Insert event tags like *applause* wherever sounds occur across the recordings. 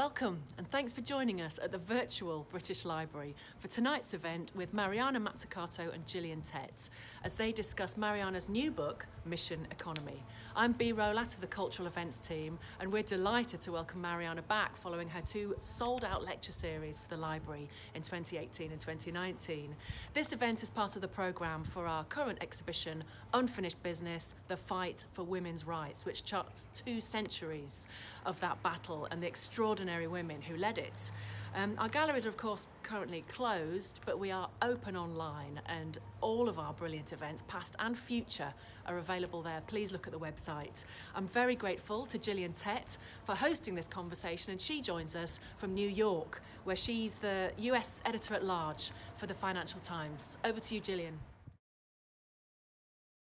Welcome and thanks for joining us at the virtual British Library for tonight's event with Mariana Mazzucato and Gillian Tett as they discuss Mariana's new book, Mission Economy. I'm Bea Rowlatt of the Cultural Events team and we're delighted to welcome Mariana back following her two sold out lecture series for the library in 2018 and 2019. This event is part of the programme for our current exhibition, Unfinished Business, The Fight for Women's Rights, which charts two centuries of that battle and the extraordinary extraordinary women who led it. Um, our galleries are of course currently closed, but we are open online and all of our brilliant events, past and future, are available there. Please look at the website. I'm very grateful to Gillian Tett for hosting this conversation and she joins us from New York, where she's the US editor-at-large for the Financial Times. Over to you, Gillian.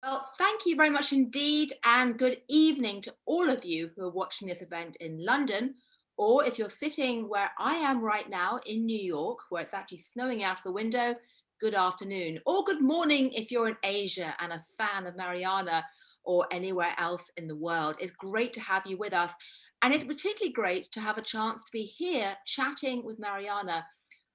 Well, thank you very much indeed, and good evening to all of you who are watching this event in London or if you're sitting where I am right now in New York, where it's actually snowing out the window, good afternoon. Or good morning if you're in Asia and a fan of Mariana or anywhere else in the world. It's great to have you with us. And it's particularly great to have a chance to be here chatting with Mariana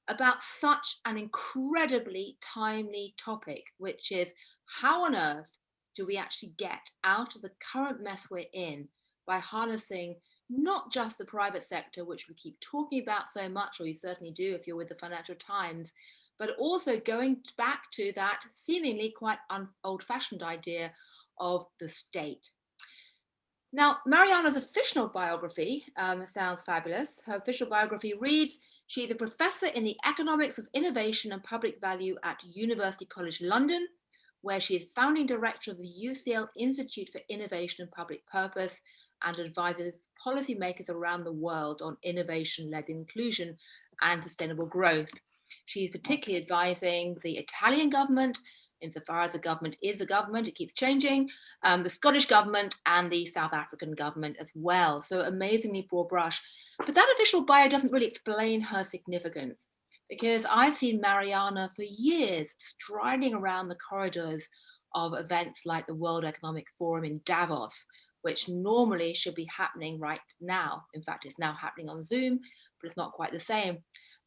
about such an incredibly timely topic, which is how on earth do we actually get out of the current mess we're in by harnessing not just the private sector, which we keep talking about so much, or you certainly do if you're with the Financial Times, but also going back to that seemingly quite old fashioned idea of the state. Now, Mariana's official biography um, sounds fabulous. Her official biography reads, she's a professor in the economics of innovation and public value at University College London, where she is founding director of the UCL Institute for Innovation and Public Purpose and advises policymakers around the world on innovation-led inclusion and sustainable growth. She's particularly advising the Italian government, insofar as the government is a government, it keeps changing, um, the Scottish government and the South African government as well. So amazingly broad brush. But that official bio doesn't really explain her significance because I've seen Mariana for years striding around the corridors of events like the World Economic Forum in Davos, which normally should be happening right now. In fact, it's now happening on Zoom, but it's not quite the same.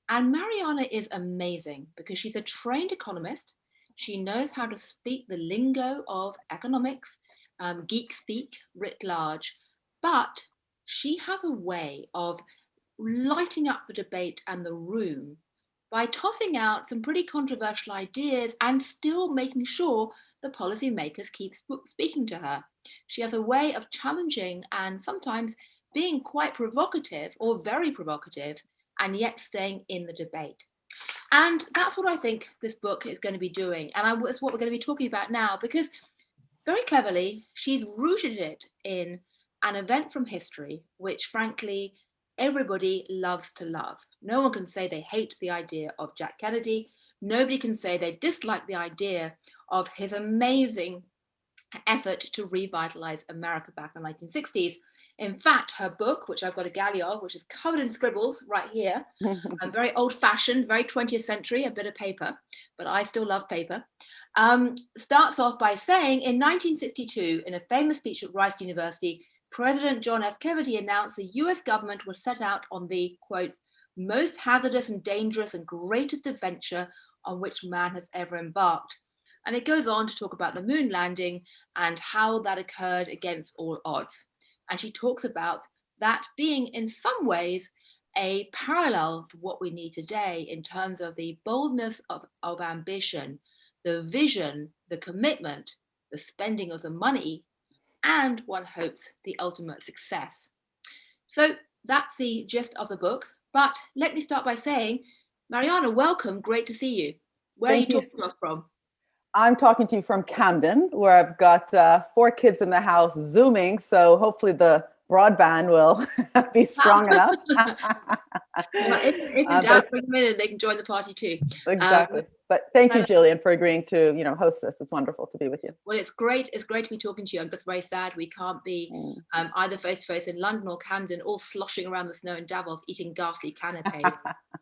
And Mariana is amazing because she's a trained economist. She knows how to speak the lingo of economics, um, geek speak writ large, but she has a way of lighting up the debate and the room by tossing out some pretty controversial ideas and still making sure the policymakers keep speaking to her. She has a way of challenging and sometimes being quite provocative or very provocative and yet staying in the debate. And that's what I think this book is going to be doing. And that's what we're going to be talking about now because very cleverly, she's rooted it in an event from history, which frankly, everybody loves to love. No one can say they hate the idea of Jack Kennedy. Nobody can say they dislike the idea of his amazing effort to revitalize America back in the 1960s. In fact, her book, which I've got a galley of, which is covered in scribbles right here, and *laughs* very old fashioned, very 20th century, a bit of paper, but I still love paper, um, starts off by saying in 1962, in a famous speech at Rice University, President John F. Kennedy announced the US government was set out on the, quote, most hazardous and dangerous and greatest adventure on which man has ever embarked. And it goes on to talk about the moon landing and how that occurred against all odds. And she talks about that being in some ways a parallel for what we need today in terms of the boldness of, of ambition, the vision, the commitment, the spending of the money, and one hopes the ultimate success. So that's the gist of the book. But let me start by saying, Mariana, welcome, great to see you. Where Thank are you talking from? I'm talking to you from Camden, where I've got uh, four kids in the house zooming. So hopefully the broadband will *laughs* be strong *laughs* enough. if, if *laughs* uh, doubt for a minute, they can join the party too. Exactly. Um, but thank you, Gillian, for agreeing to you know host this. It's wonderful to be with you. Well, it's great. It's great to be talking to you. I'm just very sad we can't be mm. um, either face to face in London or Camden, all sloshing around the snow in Davos, eating ghastly canapes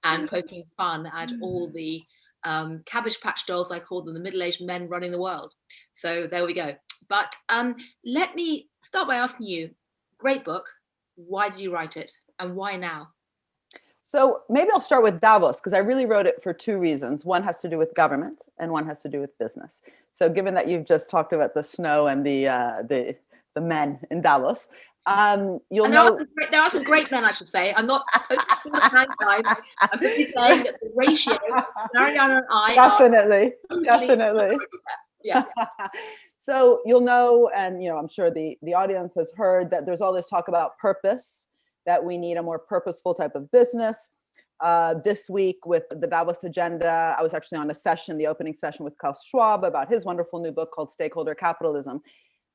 and poking fun at all the um, cabbage patch dolls, I call them, the middle-aged men running the world. So there we go. But um, let me start by asking you, great book, why did you write it and why now? So maybe I'll start with Davos because I really wrote it for two reasons. One has to do with government and one has to do with business. So given that you've just talked about the snow and the uh, the the men in Davos, um, you'll there know are, great, there are some great men, I should say. I'm not posting the hand guys. I'm simply saying that the ratio, Mariana and I definitely, definitely. Yeah. *laughs* so you'll know, and you know, I'm sure the the audience has heard that there's all this talk about purpose, that we need a more purposeful type of business. Uh, this week with the Davos agenda, I was actually on a session, the opening session with Klaus Schwab about his wonderful new book called Stakeholder Capitalism.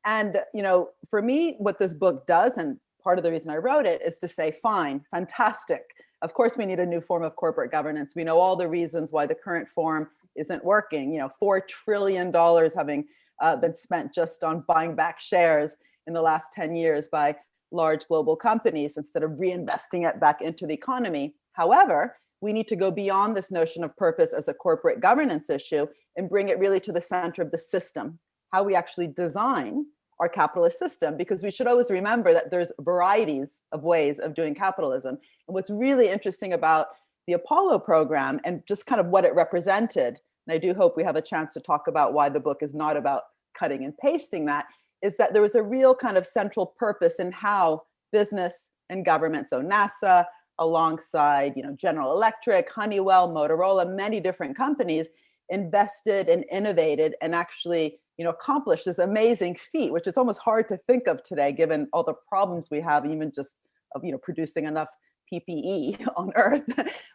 And, you know, for me, what this book does, and part of the reason I wrote it is to say, fine, fantastic. Of course, we need a new form of corporate governance. We know all the reasons why the current form isn't working. You know, $4 trillion having uh, been spent just on buying back shares in the last 10 years by large global companies instead of reinvesting it back into the economy. However, we need to go beyond this notion of purpose as a corporate governance issue and bring it really to the center of the system how we actually design our capitalist system because we should always remember that there's varieties of ways of doing capitalism. And what's really interesting about the Apollo program and just kind of what it represented, and I do hope we have a chance to talk about why the book is not about cutting and pasting that, is that there was a real kind of central purpose in how business and government, so NASA alongside you know, General Electric, Honeywell, Motorola, many different companies invested and innovated and actually you know, accomplished this amazing feat, which is almost hard to think of today, given all the problems we have, even just of, you know, producing enough PPE *laughs* on Earth,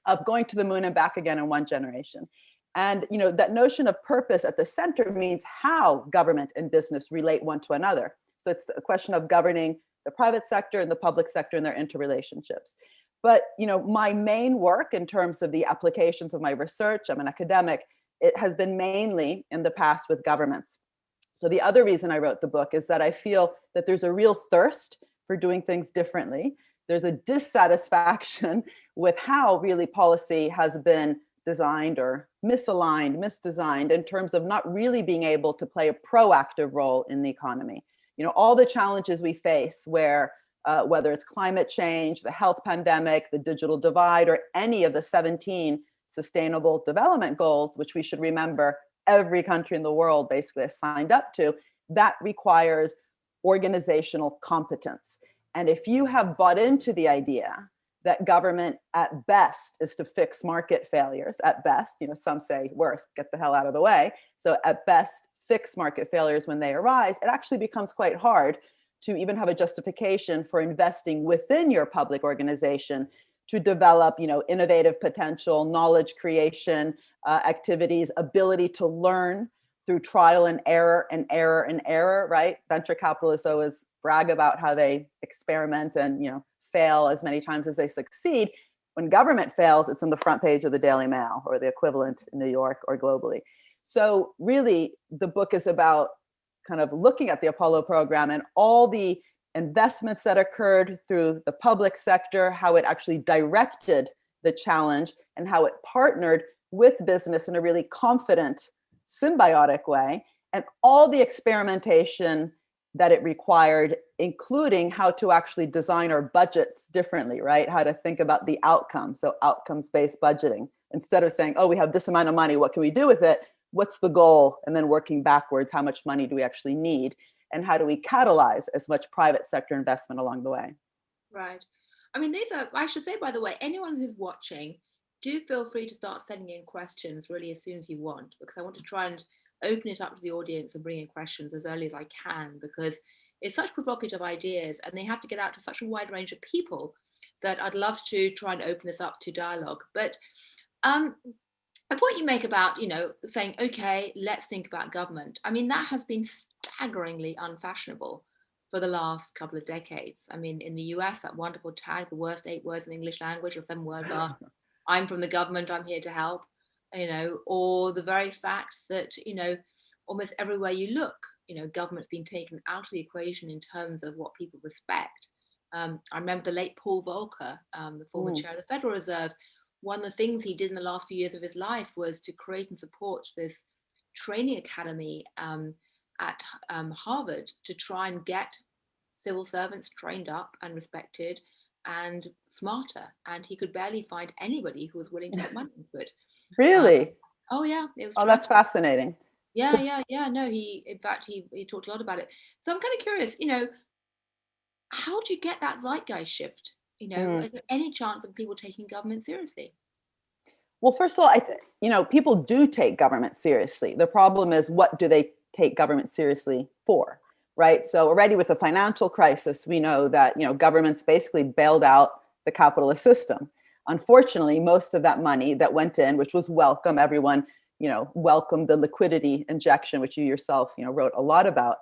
of going to the moon and back again in one generation. And, you know, that notion of purpose at the center means how government and business relate one to another. So it's a question of governing the private sector and the public sector and their interrelationships. But, you know, my main work in terms of the applications of my research, I'm an academic, it has been mainly in the past with governments. So the other reason I wrote the book is that I feel that there's a real thirst for doing things differently. There's a dissatisfaction *laughs* with how really policy has been designed or misaligned, misdesigned in terms of not really being able to play a proactive role in the economy. You know, all the challenges we face where uh, whether it's climate change, the health pandemic, the digital divide, or any of the 17 sustainable development goals, which we should remember every country in the world basically has signed up to, that requires organizational competence. And if you have bought into the idea that government at best is to fix market failures, at best, you know, some say worse, get the hell out of the way. So at best, fix market failures when they arise, it actually becomes quite hard to even have a justification for investing within your public organization to develop, you know, innovative potential, knowledge creation uh, activities, ability to learn through trial and error and error and error, right? Venture capitalists always brag about how they experiment and, you know, fail as many times as they succeed. When government fails, it's on the front page of the Daily Mail or the equivalent in New York or globally. So really, the book is about kind of looking at the Apollo program and all the investments that occurred through the public sector, how it actually directed the challenge and how it partnered with business in a really confident, symbiotic way, and all the experimentation that it required, including how to actually design our budgets differently, right? How to think about the outcome. So outcomes-based budgeting. Instead of saying, oh, we have this amount of money, what can we do with it? What's the goal? And then working backwards, how much money do we actually need? And how do we catalyze as much private sector investment along the way? Right. I mean, these are, I should say, by the way, anyone who's watching, do feel free to start sending in questions really as soon as you want, because I want to try and open it up to the audience and bring in questions as early as I can, because it's such provocative ideas and they have to get out to such a wide range of people that I'd love to try and open this up to dialogue. But um, the point you make about, you know, saying, okay, let's think about government. I mean, that has been staggeringly unfashionable for the last couple of decades. I mean, in the US, that wonderful tag, the worst eight words in English language, or seven words are *laughs* I'm from the government, I'm here to help, you know, or the very fact that, you know, almost everywhere you look, you know, government's been taken out of the equation in terms of what people respect. Um, I remember the late Paul Volcker, um, the former mm. chair of the Federal Reserve, one of the things he did in the last few years of his life was to create and support this training academy um, at um, Harvard to try and get civil servants trained up and respected and smarter. And he could barely find anybody who was willing to put money *laughs* into it. Really? Um, oh yeah, it was. Oh, that's fascinating. Yeah, *laughs* yeah, yeah. No, he in fact he he talked a lot about it. So I'm kind of curious, you know, how do you get that zeitgeist shift? You know, Mm. is there any chance of people taking government seriously? Well, first of all, I th- you know, people do take government seriously. The problem is what do they take government seriously for? Right? So already with the financial crisis, we know that, you know, governments basically bailed out the capitalist system. Unfortunately, most of that money that went in, which was welcome, everyone, you know, welcomed the liquidity injection, which you yourself, you know, wrote a lot about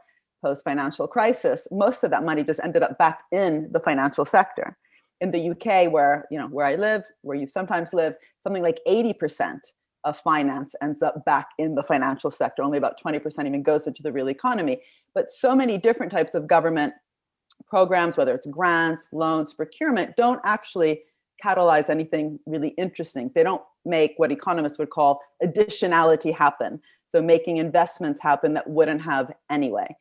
post financial crisis. Most of that money just ended up back in the financial sector in the UK, where you know where I live, where you sometimes live, something like 80% of finance ends up back in the financial sector. Only about 20% even goes into the real economy. But so many different types of government programs, whether it's grants, loans, procurement, don't actually catalyze anything really interesting. They don't make what economists would call additionality happen. So making investments happen that wouldn't have anyway.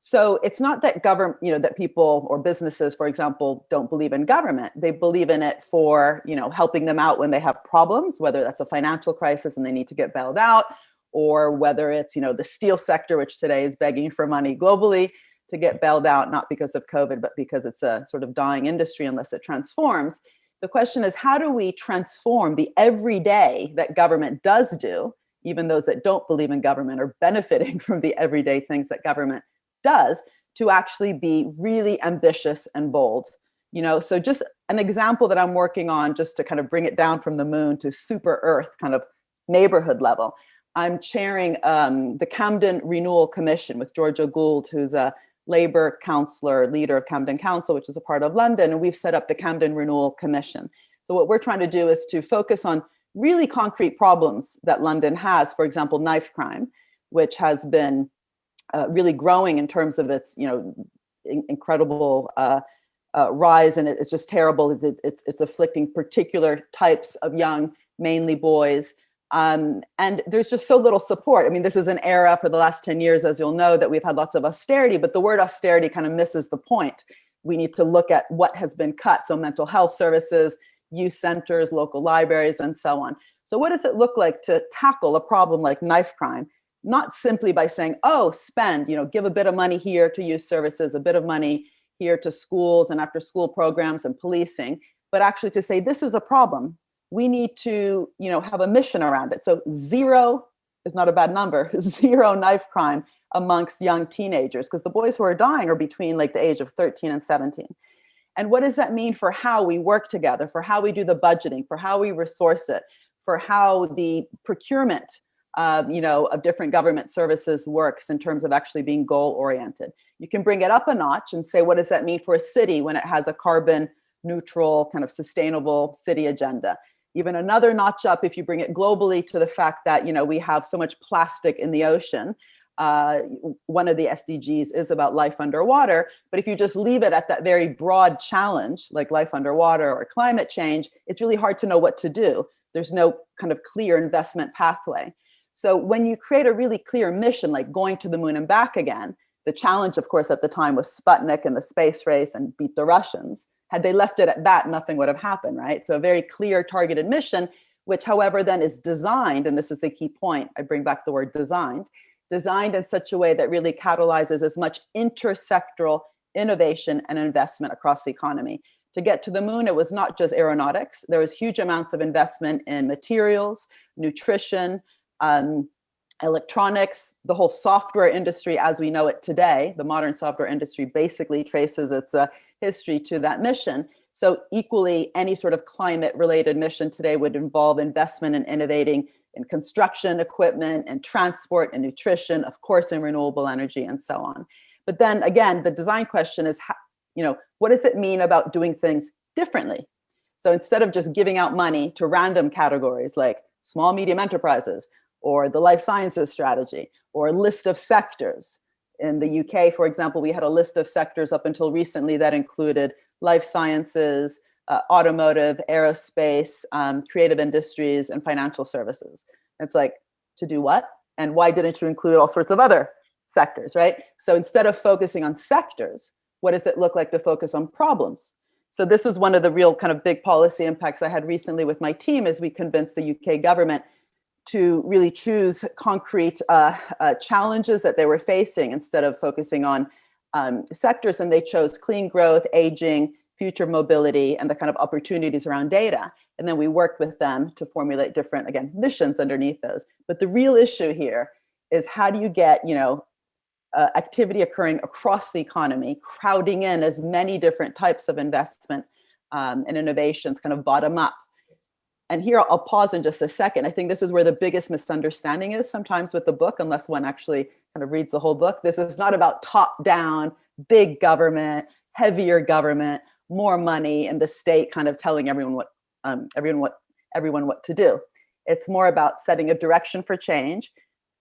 So it's not that government, you know, that people or businesses, for example, don't believe in government. They believe in it for, you know, helping them out when they have problems, whether that's a financial crisis and they need to get bailed out, or whether it's, you know, the steel sector, which today is begging for money globally to get bailed out, not because of COVID, but because it's a sort of dying industry unless it transforms. The question is, how do we transform the everyday that government does do, even those that don't believe in government are benefiting *laughs* from the everyday things that government does to actually be really ambitious and bold? You know so just an example that i'm working on just to kind of bring it down from the moon to super earth kind of neighborhood level. I'm chairing um, the camden renewal commission with georgia gould who's a labor counselor leader of camden council which is a part of london and we've set up the camden renewal commission. So what we're trying to do is to focus on really concrete problems that london has for example knife crime which has been uh, really growing in terms of its you know in- incredible uh, uh, rise and it's just terrible. It's, it's it's afflicting particular types of young mainly boys um, and there's just so little support. I mean this is an era for the last 10 years as you'll know that we've had lots of austerity but the word austerity kind of misses the point. We need to look at what has been cut so mental health services youth centers local libraries and so on. So what does it look like to tackle a problem like knife crime? Not simply by saying, oh, spend, you know, give a bit of money here to youth services, a bit of money here to schools and after school programs and policing, but actually to say, this is a problem. We need to, you know, have a mission around it. So zero is not a bad number, *laughs* zero knife crime amongst young teenagers, because the boys who are dying are between like the age of 13 and 17. And what does that mean for how we work together, for how we do the budgeting, for how we resource it, for how the procurement um, you know, of different government services works in terms of actually being goal oriented. You can bring it up a notch and say, what does that mean for a city when it has a carbon neutral, kind of sustainable city agenda? Even another notch up if you bring it globally to the fact that, you know, we have so much plastic in the ocean. Uh, one of the SDGs is about life underwater, but if you just leave it at that very broad challenge, like life underwater or climate change, it's really hard to know what to do. There's no kind of clear investment pathway. So when you create a really clear mission, like going to the moon and back again, the challenge, of course, at the time was Sputnik and the space race and beat the Russians. Had they left it at that, nothing would have happened, right? So a very clear targeted mission, which, however, then is designed, and this is the key point, I bring back the word designed, designed in such a way that really catalyzes as much intersectoral innovation and investment across the economy. To get to the moon, it was not just aeronautics. There was huge amounts of investment in materials, nutrition, um, electronics, the whole software industry as we know it today, the modern software industry basically traces its uh, history to that mission. So equally, any sort of climate related mission today would involve investment in innovating in construction equipment and transport and nutrition, of course, in renewable energy and so on. But then again, the design question is, how, you know, what does it mean about doing things differently? So instead of just giving out money to random categories like small, medium enterprises, or the life sciences strategy, or a list of sectors. In the UK, for example, we had a list of sectors up until recently that included life sciences, uh, automotive, aerospace, um, creative industries, and financial services. It's like, to do what? And why didn't you include all sorts of other sectors, right? So instead of focusing on sectors, what does it look like to focus on problems? So this is one of the real kind of big policy impacts I had recently with my team as we convinced the UK government to really choose concrete uh, uh, challenges that they were facing instead of focusing on um, sectors and they chose clean growth, aging, future mobility, and the kind of opportunities around data. And then we worked with them to formulate different, again, missions underneath those. But the real issue here is how do you get, you know, uh, activity occurring across the economy, crowding in as many different types of investment um, and innovations kind of bottom up. And here I'll pause in just a second. I think this is where the biggest misunderstanding is sometimes with the book, unless one actually kind of reads the whole book. This is not about top down, big government, heavier government, more money and the state kind of telling everyone what um, everyone what everyone what to do. It's more about setting a direction for change,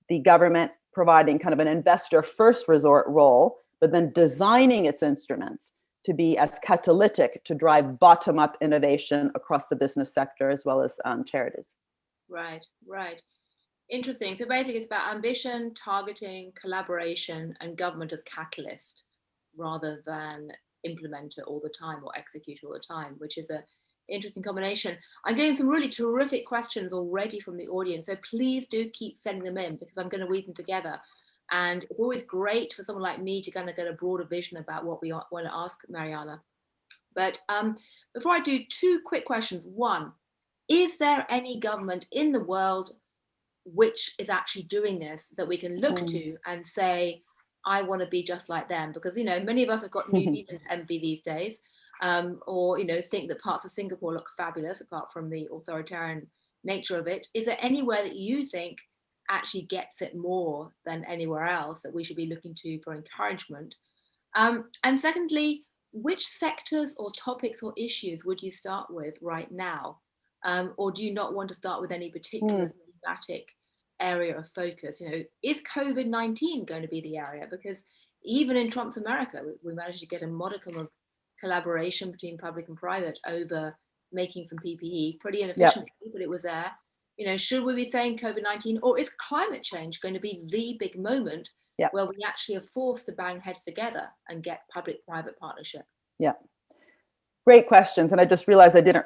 the government providing kind of an investor first resort role, but then designing its instruments to be as catalytic to drive bottom up innovation across the business sector as well as um, charities. Right, right. Interesting. So basically it's about ambition, targeting, collaboration, and government as catalyst rather than implementer all the time or execute all the time, which is a interesting combination. I'm getting some really terrific questions already from the audience, so please do keep sending them in because I'm going to weave them together. And it's always great for someone like me to kind of get a broader vision about what we want to ask Mariana. But um, before I do two quick questions. One, is there any government in the world which is actually doing this that we can look mm. to and say, I want to be just like them? Because, you know, many of us have got New *laughs* Zealand envy these days um, or you know think that parts of Singapore look fabulous apart from the authoritarian nature of it. Is there anywhere that you think actually gets it more than anywhere else that we should be looking to for encouragement? Um, and secondly, which sectors or topics or issues would you start with right now? Um, or do you not want to start with any particular mm. thematic area of focus? You know, is COVID-19 going to be the area? Because even in Trump's America, we, we managed to get a modicum of collaboration between public and private over making some PPE, pretty inefficiently, yep. but it was there. You know, should we be saying COVID-19 or is climate change going to be the big moment yep. where we actually are forced to bang heads together and get public-private partnership? Yeah, great questions. And I just realized I didn't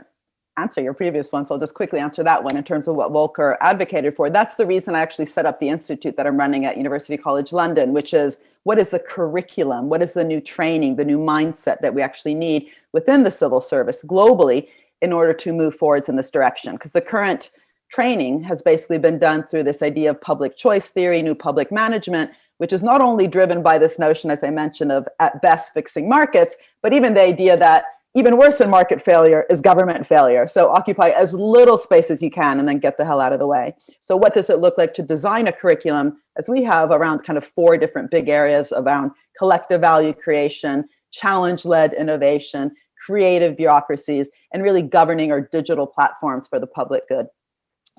answer your previous one, so I'll just quickly answer that one in terms of what Volcker advocated for. That's the reason I actually set up the institute that I'm running at University College London, which is what is the curriculum, what is the new training, the new mindset that we actually need within the civil service globally in order to move forwards in this direction. Because the current training has basically been done through this idea of public choice theory, new public management, which is not only driven by this notion, as I mentioned, of at best fixing markets, but even the idea that even worse than market failure is government failure. So occupy as little space as you can and then get the hell out of the way. So what does it look like to design a curriculum as we have around kind of four different big areas around collective value creation, challenge-led innovation, creative bureaucracies, and really governing our digital platforms for the public good.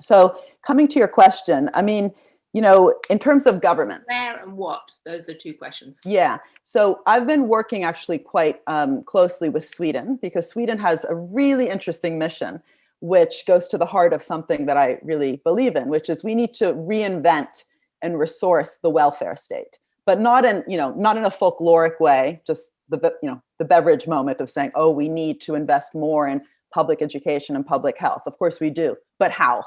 So coming to your question, I mean, you know, in terms of government. Where and what? Those are the two questions. Yeah. So I've been working actually quite um, closely with Sweden because Sweden has a really interesting mission, which goes to the heart of something that I really believe in, which is we need to reinvent and resource the welfare state, but not in, you know, not in a folkloric way, just the, you know, the Beveridge moment of saying, oh, we need to invest more in public education and public health. Of course we do, but how?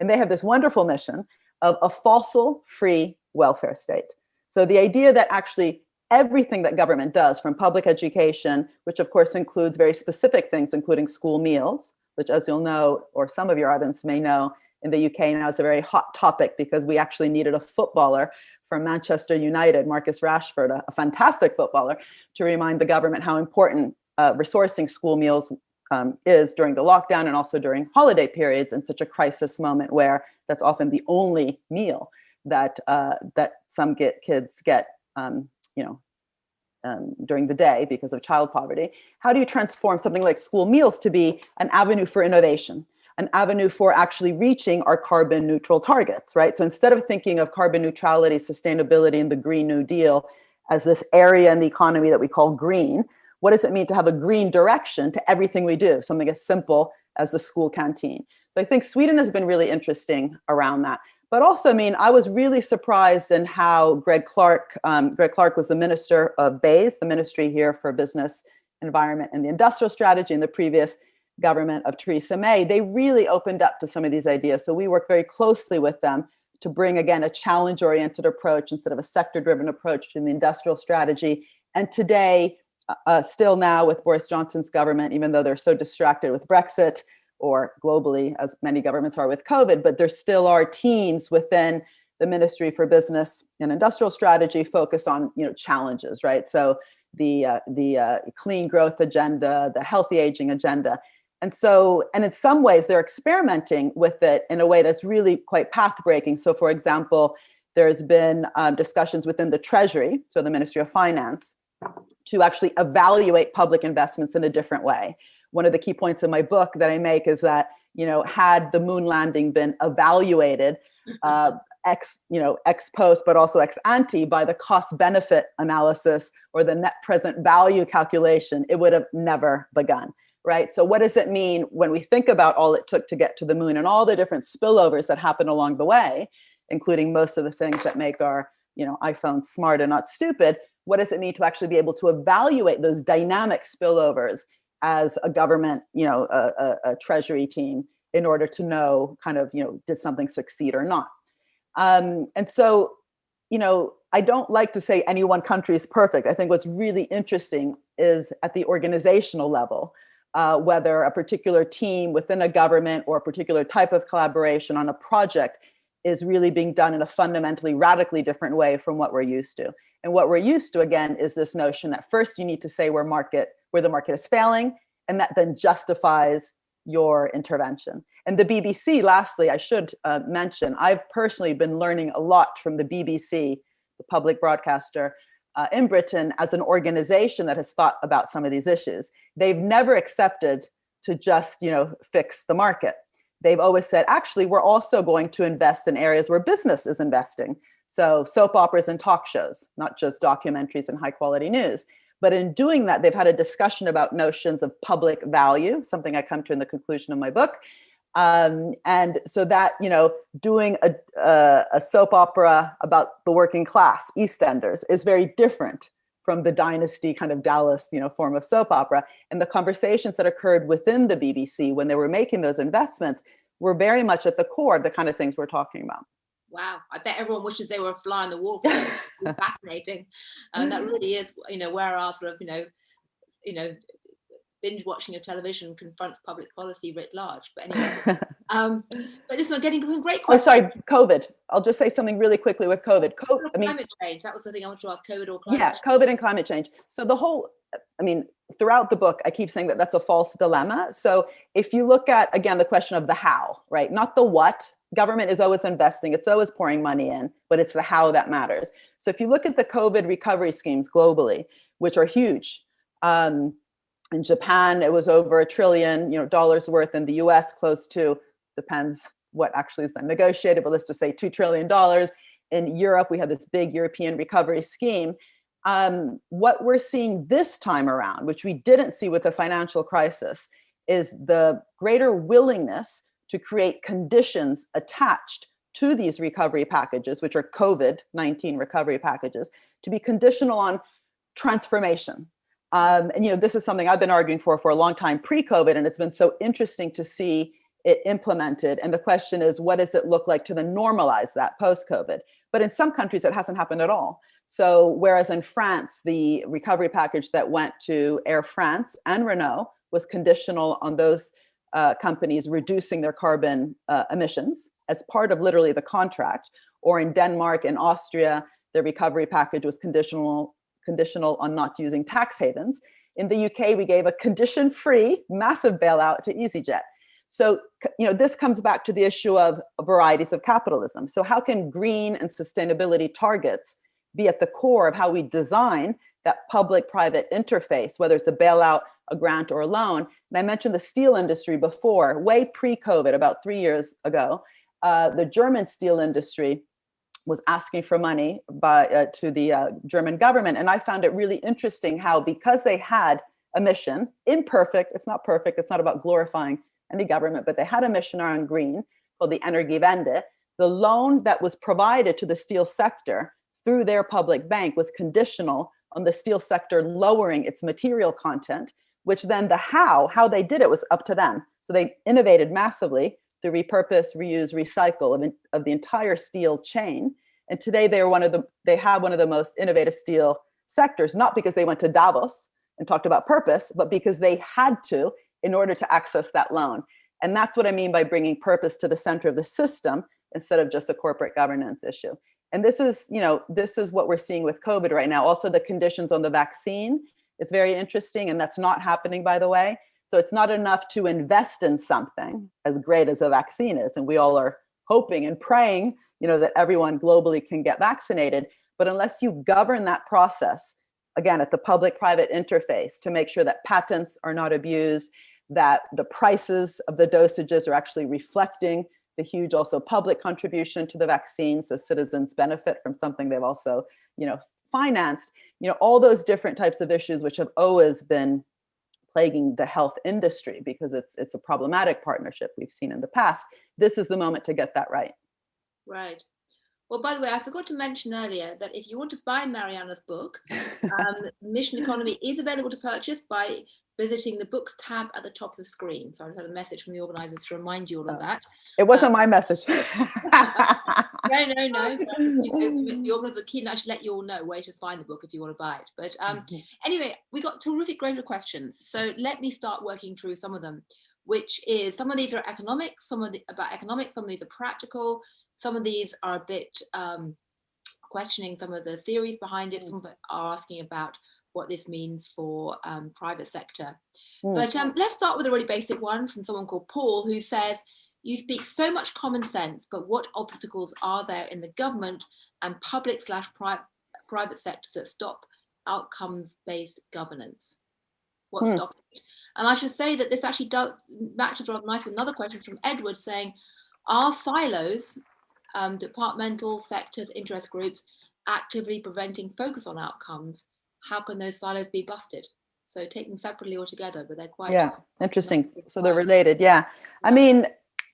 And they have this wonderful mission of a fossil-free welfare state. So the idea that actually everything that government does from public education, which of course includes very specific things, including school meals, which as you'll know, or some of your audience may know, in the UK now is a very hot topic because we actually needed a footballer from Manchester United, Marcus Rashford, a, a fantastic footballer, to remind the government how important uh, resourcing school meals um, is during the lockdown and also during holiday periods in such a crisis moment where that's often the only meal that uh, that some get kids get um, you know um, during the day because of child poverty. How do you transform something like school meals to be an avenue for innovation, an avenue for actually reaching our carbon neutral targets, right? So instead of thinking of carbon neutrality, sustainability, and the Green New Deal as this area in the economy that we call green, what does it mean to have a green direction to everything we do? Something as simple as the school canteen. So I think Sweden has been really interesting around that. But also, I mean, I was really surprised in how Greg Clark, um, Greg Clark was the minister of BEIS, the ministry here for business environment and the industrial strategy in the previous government of Theresa May, they really opened up to some of these ideas. So we work very closely with them to bring, again, a challenge-oriented approach instead of a sector-driven approach in the industrial strategy. And today, uh, still now with Boris Johnson's government, even though they're so distracted with Brexit or globally, as many governments are with COVID, but there still are teams within the Ministry for Business and Industrial Strategy focused on you know challenges, right? So the uh, the uh, clean growth agenda, the healthy aging agenda, and so and in some ways they're experimenting with it in a way that's really quite path breaking. So for example, there's been um, discussions within the Treasury, so the Ministry of Finance, to actually evaluate public investments in a different way. One of the key points in my book that I make is that you know had the moon landing been evaluated *laughs* uh, ex, you know, ex post, but also ex ante by the cost benefit analysis or the net present value calculation, it would have never begun, right? So what does it mean when we think about all it took to get to the moon and all the different spillovers that happen along the way, including most of the things that make our, you know, iPhone smart and not stupid, what does it mean to actually be able to evaluate those dynamic spillovers as a government, you know, a, a, a treasury team in order to know kind of, you know, did something succeed or not? Um, and so, you know, I don't like to say any one country is perfect. I think what's really interesting is at the organizational level, uh, whether a particular team within a government or a particular type of collaboration on a project is really being done in a fundamentally radically different way from what we're used to. And what we're used to, again, is this notion that first you need to say where market, where the market is failing, and that then justifies your intervention. And the BBC, lastly, I should uh, mention, I've personally been learning a lot from the BBC, the public broadcaster uh, in Britain as an organization that has thought about some of these issues. They've never accepted to just, you know, fix the market. They've always said, actually, we're also going to invest in areas where business is investing. So soap operas and talk shows, not just documentaries and high quality news. But in doing that, they've had a discussion about notions of public value, something I come to in the conclusion of my book. Um, and so that, you know, doing a, a, a soap opera about the working class, EastEnders, is very different from the dynasty kind of Dallas, you know, form of soap opera. And the conversations that occurred within the BBC when they were making those investments were very much at the core of the kind of things we're talking about wow, I bet everyone wishes they were a fly on the wall. *laughs* fascinating. And that really is, you know, where our sort of, you know, you know, binge watching of television confronts public policy writ large. But anyway, *laughs* um, but this one getting some great questions. Oh, sorry, COVID. I'll just say something really quickly with COVID. Co I mean, climate change. That was the thing I want to ask. COVID or climate? Yeah, change. COVID and climate change. So the whole, I mean, throughout the book, I keep saying that that's a false dilemma. So if you look at again the question of the how, right, not the what, government is always investing, it's always pouring money in, but it's the how that matters. So if you look at the COVID recovery schemes globally, which are huge, um, in Japan, it was over a trillion you know, dollars worth, in the US, close to, depends what actually is then negotiated, but let's just say $2 trillion. In Europe, we have this big European recovery scheme. Um, what we're seeing this time around, which we didn't see with the financial crisis, is the greater willingness to create conditions attached to these recovery packages, which are COVID-19 recovery packages, to be conditional on transformation. Um, and you know, this is something I've been arguing for for a long time pre-COVID, and it's been so interesting to see it implemented. And the question is, what does it look like to then normalize that post-COVID? But in some countries, it hasn't happened at all. So whereas in France, the recovery package that went to Air France and Renault was conditional on those uh, companies reducing their carbon uh, emissions as part of literally the contract, or in Denmark and Austria, the recovery package was conditional, conditional on not using tax havens. In the UK, we gave a condition-free massive bailout to EasyJet. So, you know, this comes back to the issue of varieties of capitalism. So how can green and sustainability targets be at the core of how we design that public-private interface, whether it's a bailout a grant or a loan. And I mentioned the steel industry before, way pre-COVID, about three years ago, uh, the German steel industry was asking for money by, uh, to the uh, German government. And I found it really interesting how because they had a mission, imperfect, it's not perfect, it's not about glorifying any government, but they had a mission around green called the Energiewende. The loan that was provided to the steel sector through their public bank was conditional on the steel sector lowering its material content, which then the how, how they did it was up to them. So they innovated massively to repurpose, reuse, recycle of, of the entire steel chain. And today they are one of the, they have one of the most innovative steel sectors, not because they went to Davos and talked about purpose, but because they had to in order to access that loan. And that's what I mean by bringing purpose to the center of the system instead of just a corporate governance issue. And this is, you know, this is what we're seeing with COVID right now. Also the conditions on the vaccine is very interesting and that's not happening, by the way. So it's not enough to invest in something as great as a vaccine is. And we all are hoping and praying, you know, that everyone globally can get vaccinated. But unless you govern that process, again, at the public-private interface to make sure that patents are not abused, that the prices of the dosages are actually reflecting the huge also public contribution to the vaccine so citizens benefit from something they've also you know financed you know all those different types of issues which have always been plaguing the health industry because it's it's a problematic partnership we've seen in the past this is the moment to get that right. Right. Well, by the way, I forgot to mention earlier that if you want to buy Mariana's book, *laughs* um, Mission Economy is available to purchase by visiting the books tab at the top of the screen. So I just had a message from the organizers to remind you all of oh. that. It wasn't um, my message. *laughs* no, no, no. The organizers are keen to actually let you all know where to find the book if you want to buy it. But um, mm-hmm. anyway, we got terrific great questions. So let me start working through some of them, which is some of these are economic, some of the about economics, some of these are practical, some of these are a bit um, questioning some of the theories behind it, mm. some of it are asking about what this means for um, private sector. Mm. But um, let's start with a really basic one from someone called Paul who says, you speak so much common sense, but what obstacles are there in the government and public slash pri private sectors that stop outcomes-based governance? What's mm. stopping? And I should say that this actually matches rather nice with another question from Edward saying, are silos, um, departmental sectors, interest groups actively preventing focus on outcomes how can those silos be busted? So take them separately or together, but they're quite- Yeah, interesting. So they're related, yeah. I mean,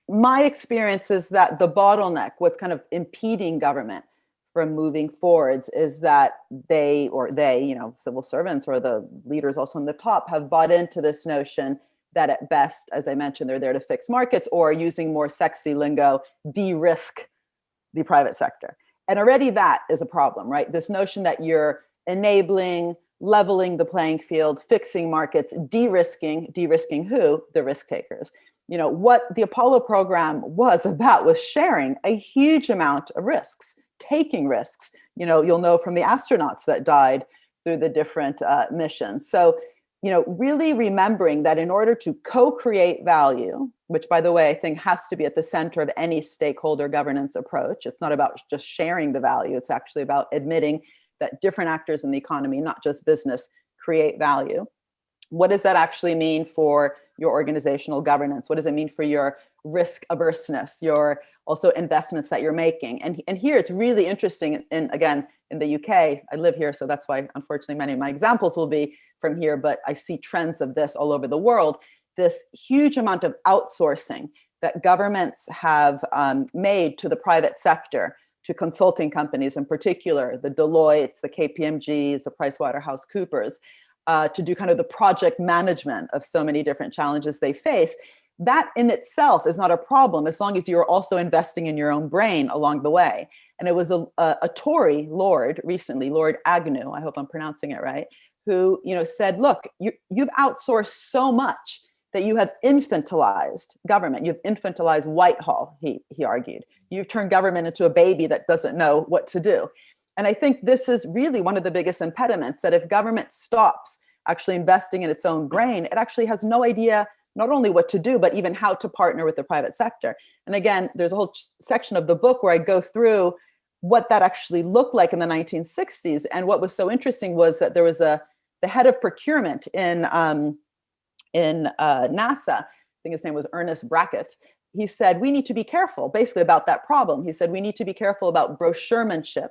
my experience is that the bottleneck, what's kind of impeding government from moving forwards is that they, or they, you know, civil servants or the leaders also on the top have bought into this notion that at best, as I mentioned, they're there to fix markets or using more sexy lingo, de-risk the private sector. And already that is a problem, right? This notion that you're enabling, leveling the playing field, fixing markets, de-risking, de-risking who? The risk takers. You know, what the Apollo program was *laughs* about was sharing a huge amount of risks, taking risks. You know, you'll know from the astronauts that died through the different uh, missions. So, you know, really remembering that in order to co-create value, which by the way, I think has to be at the center of any stakeholder governance approach. It's not about just sharing the value. It's actually about admitting that different actors in the economy, not just business, create value. What does that actually mean for your organizational governance? What does it mean for your risk averseness, your also investments that you're making? And, and here it's really interesting, and again, in the UK, I live here, so that's why unfortunately many of my examples will be from here, but I see trends of this all over the world, this huge amount of outsourcing that governments have um, made to the private sector to consulting companies in particular, the Deloitte's, the KPMGs, the PricewaterhouseCoopers, uh, to do kind of the project management of so many different challenges they face. That in itself is not a problem as long as you're also investing in your own brain along the way. And it was a, a, a Tory Lord recently, Lord Agnew, I hope I'm pronouncing it right, who you know said, look, you, you've outsourced so much that you have infantilized government. You've infantilized Whitehall, he, he argued. You've turned government into a baby that doesn't know what to do. And I think this is really one of the biggest impediments that if government stops actually investing in its own brain, it actually has no idea not only what to do, but even how to partner with the private sector. And again, there's a whole section of the book where I go through what that actually looked like in the 1960s. And what was so interesting was that there was a, the head of procurement in um, in uh, NASA, I think his name was Ernest Brackett, he said, we need to be careful basically about that problem. He said, we need to be careful about brochuremanship,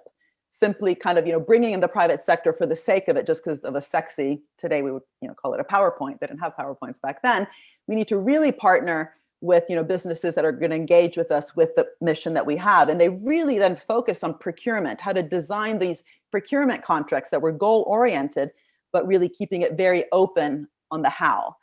simply kind of, you know, bringing in the private sector for the sake of it, just because of a sexy, today we would, you know, call it a PowerPoint. They didn't have PowerPoints back then. We need to really partner with you know businesses that are going to engage with us with the mission that we have and they really then focus on procurement how to design these procurement contracts that were goal oriented but really keeping it very open on the how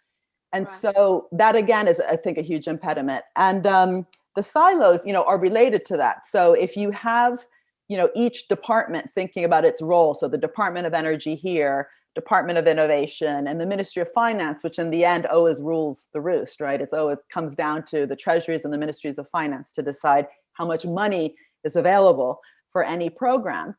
and right. so that again is i think a huge impediment and um, the silos you know are related to that so if you have you know each department thinking about its role so the department of energy here Department of Innovation and the Ministry of Finance, which in the end always rules the roost, right? It's oh, it comes down to the treasuries and the ministries of finance to decide how much money is available for any program.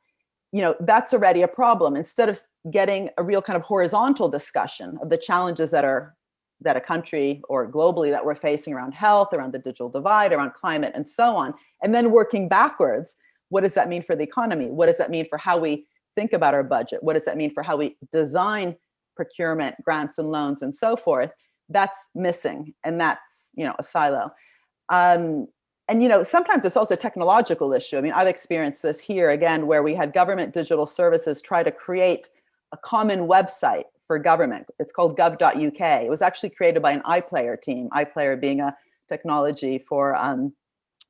You know, that's already a problem. Instead of getting a real kind of horizontal discussion of the challenges that are that a country or globally that we're facing around health, around the digital divide, around climate, and so on, and then working backwards, what does that mean for the economy? What does that mean for how we think about our budget? What does that mean for how we design procurement, grants and loans and so forth? That's missing and that's, you know, a silo. Um, and, you know, sometimes it's also a technological issue. I mean, I've experienced this here again, where we had government digital services try to create a common website for government. It's called gov.uk. It was actually created by an iPlayer team, iPlayer being a technology for um,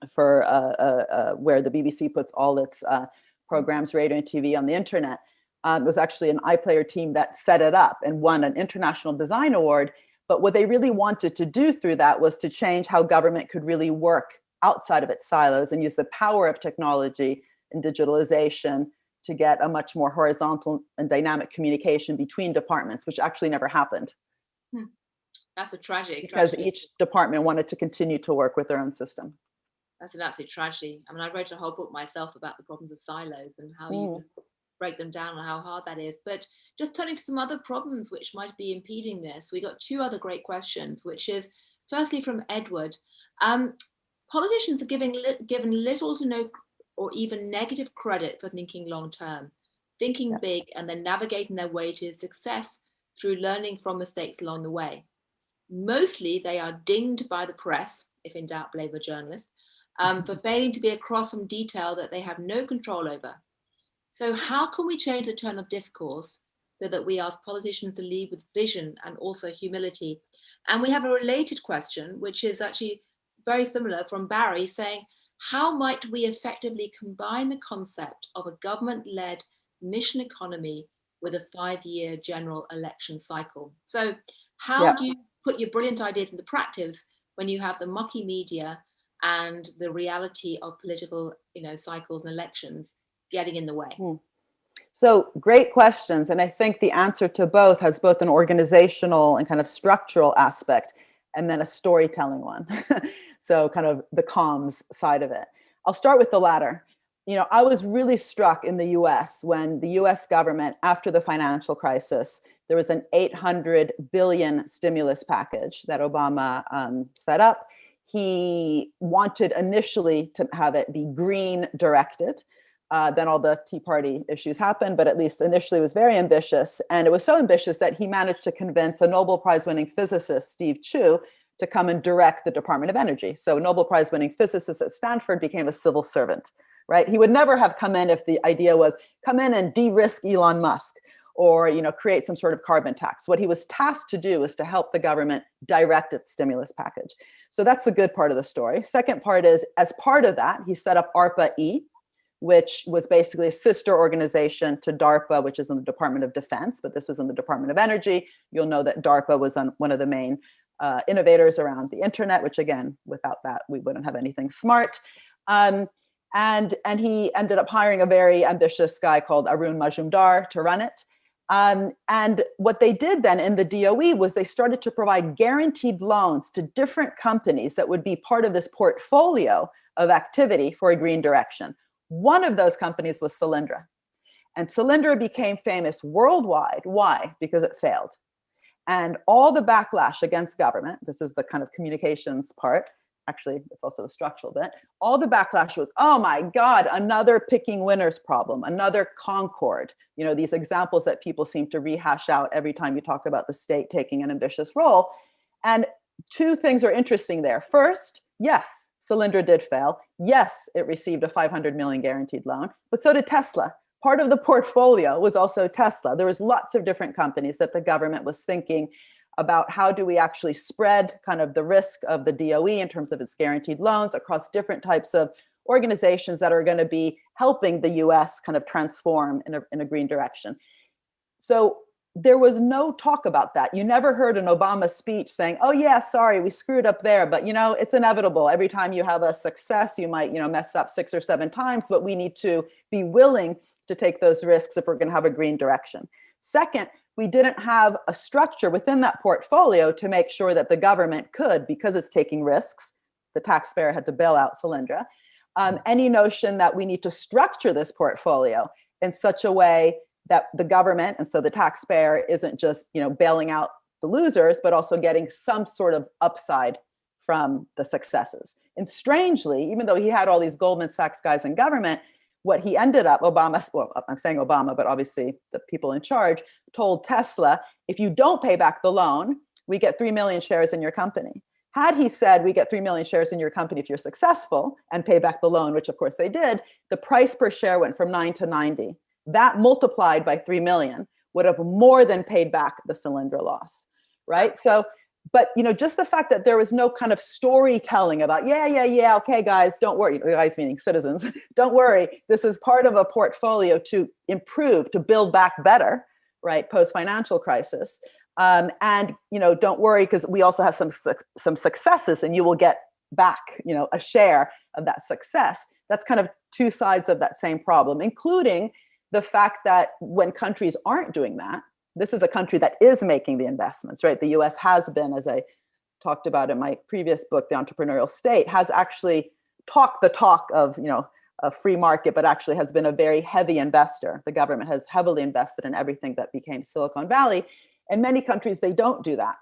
for uh, uh, uh, where the BBC puts all its uh, programs, radio and TV on the internet. Um, it was actually an iPlayer team that set it up and won an international design award. But what they really wanted to do through that was to change how government could really work outside of its silos and use the power of technology and digitalization to get a much more horizontal and dynamic communication between departments, which actually never happened. Hmm. That's a tragic. Because each department wanted to continue to work with their own system that's an absolute tragedy. I mean, I wrote a whole book myself about the problems of silos and how mm. you break them down and how hard that is. But just turning to some other problems which might be impeding this, we got two other great questions, which is firstly from Edward. Um, politicians are giving li given little to no or even negative credit for thinking long term, thinking yeah. big and then navigating their way to success through learning from mistakes along the way. Mostly they are dinged by the press, if in doubt, blame a journalist, um, for *laughs* failing to be across some detail that they have no control over. So how can we change the tone of discourse so that we ask politicians to lead with vision and also humility? And we have a related question, which is actually very similar from Barry saying, how might we effectively combine the concept of a government-led mission economy with a five-year general election cycle? So how yeah. do you put your brilliant ideas into practice when you have the mucky media and the reality of political you know cycles and elections getting in the way hmm. so great questions and i think the answer to both has both an organizational and kind of structural aspect and then a storytelling one. *laughs* So kind of the comms side of it. I'll start with the latter. You know i was really struck in the us when the us government after the financial crisis there was an 800 billion stimulus package that obama um, set up. He wanted initially to have it be green directed. Uh, then all the Tea Party issues happened, but at least initially it was very ambitious. And it was so ambitious that he managed to convince a Nobel Prize winning physicist, Steve Chu, to come and direct the Department of Energy. So a Nobel Prize winning physicist at Stanford became a civil servant, right? He would never have come in if the idea was come in and de-risk Elon Musk or you know, create some sort of carbon tax. What he was tasked to do is to help the government direct its stimulus package. So that's the good part of the story. Second part is, as part of that, he set up ARPA-E, which was basically a sister organization to DARPA, which is in the Department of Defense, but this was in the Department of Energy. You'll know that DARPA was on one of the main uh, innovators around the internet, which again, without that, we wouldn't have anything smart. Um, and, and he ended up hiring a very ambitious guy called Arun Majumdar to run it. Um, and what they did then in the DOE was they started to provide guaranteed loans to different companies that would be part of this portfolio of activity for a green direction. One of those companies was Solyndra. And Solyndra became famous worldwide. Why? Because it failed. And all the backlash against government, this is the kind of communications part, actually it's also a structural bit all the backlash was oh my god another picking winners problem another Concorde you know these examples that people seem to rehash out every time you talk about the state taking an ambitious role and two things are interesting there first yes Solyndra did fail. Yes it received a 500 million guaranteed loan but so did tesla. Part of the portfolio was also tesla. There was lots of different companies that the government was thinking about how do we actually spread kind of the risk of the DOE in terms of its guaranteed loans across different types of organizations that are going to be helping the US kind of transform in a, in a green direction. So there was no talk about that. You never heard an Obama speech saying, oh yeah, sorry, we screwed up there, but you know, it's inevitable. Every time you have a success, you might, you know, mess up six or seven times, but we need to be willing to take those risks if we're gonna have a green direction. Second, we didn't have a structure within that portfolio to make sure that the government could, because it's taking risks, the taxpayer had to bail out Solyndra, um, any notion that we need to structure this portfolio in such a way that the government, and so the taxpayer isn't just you know bailing out the losers, but also getting some sort of upside from the successes. And strangely, even though he had all these Goldman Sachs guys in government, what he ended up, Obama, well, I'm saying Obama, but obviously the people in charge told Tesla, if you don't pay back the loan, we get 3 million shares in your company. Had he said, we get 3 million shares in your company if you're successful and pay back the loan, which of course they did, the price per share went from nine to 90 that multiplied by 3 million would have more than paid back the Solyndra loss, right? So, but you know, just the fact that there was no kind of storytelling about, yeah, yeah, yeah, okay, guys, don't worry, guys meaning citizens, *laughs* don't worry, this is part of a portfolio to improve, to build back better, right, post-financial crisis. Um, and, you know, don't worry, because we also have some, some successes and you will get back, you know, a share of that success. That's kind of two sides of that same problem, including the fact that when countries aren't doing that, this is a country that is making the investments, right? The US has been, as I talked about in my previous book, The Entrepreneurial State, has actually talked the talk of, you know, a free market, but actually has been a very heavy investor. The government has heavily invested in everything that became Silicon Valley. In many countries, they don't do that,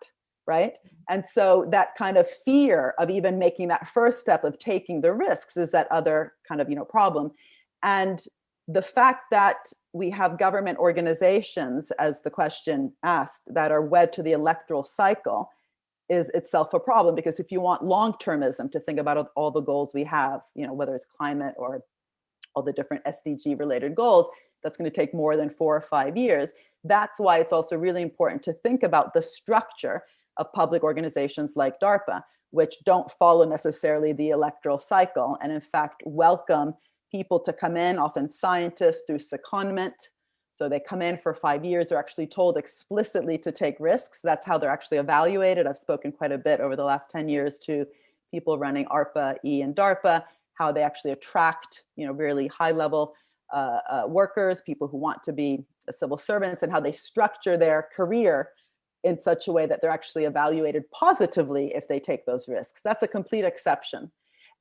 right? And so that kind of fear of even making that first step of taking the risks is that other kind of, you know, problem. And the fact that we have government organizations, as the question asked, that are wed to the electoral cycle is itself a problem because if you want long-termism to think about all the goals we have, you know, whether it's climate or all the different SDG related goals, that's going to take more than four or five years. That's why it's also really important to think about the structure of public organizations like DARPA, which don't follow necessarily the electoral cycle and in fact welcome people to come in, often scientists through secondment. So they come in for five years, they're actually told explicitly to take risks. That's how they're actually evaluated. I've spoken quite a bit over the last 10 years to people running ARPA, E and DARPA, how they actually attract, you know, really high level uh, uh, workers, people who want to be civil servants and how they structure their career in such a way that they're actually evaluated positively if they take those risks. That's a complete exception.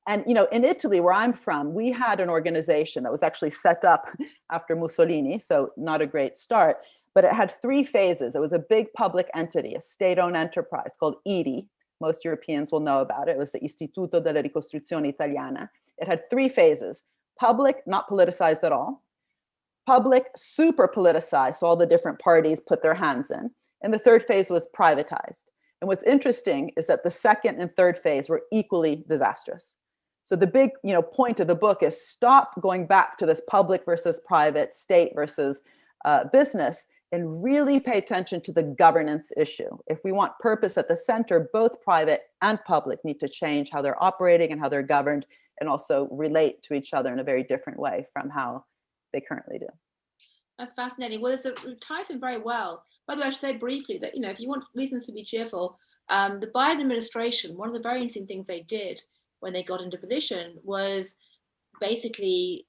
And you know, in Italy, where I'm from, we had an organization that was actually set up *laughs* after Mussolini, so not a great start, but it had three phases. It was a big public entity, a state-owned enterprise called IRI. Most Europeans will know about it. It was the Istituto della Ricostruzione Italiana. It had three phases. Public, not politicized at all. Public, super politicized, so all the different parties put their hands in. And the third phase was privatized. And what's interesting is that the second and third phase were equally disastrous. So the big you know, point of the book is stop going back to this public versus private, state versus uh, business, and really pay attention to the governance issue. If we want purpose at the center, both private and public need to change how they're operating and how they're governed and also relate to each other in a very different way from how they currently do. That's fascinating. Well, it ties in very well. By the way, I should say briefly that, you know, if you want reasons to be cheerful, um, the Biden administration, one of the very interesting things they did when they got into position was basically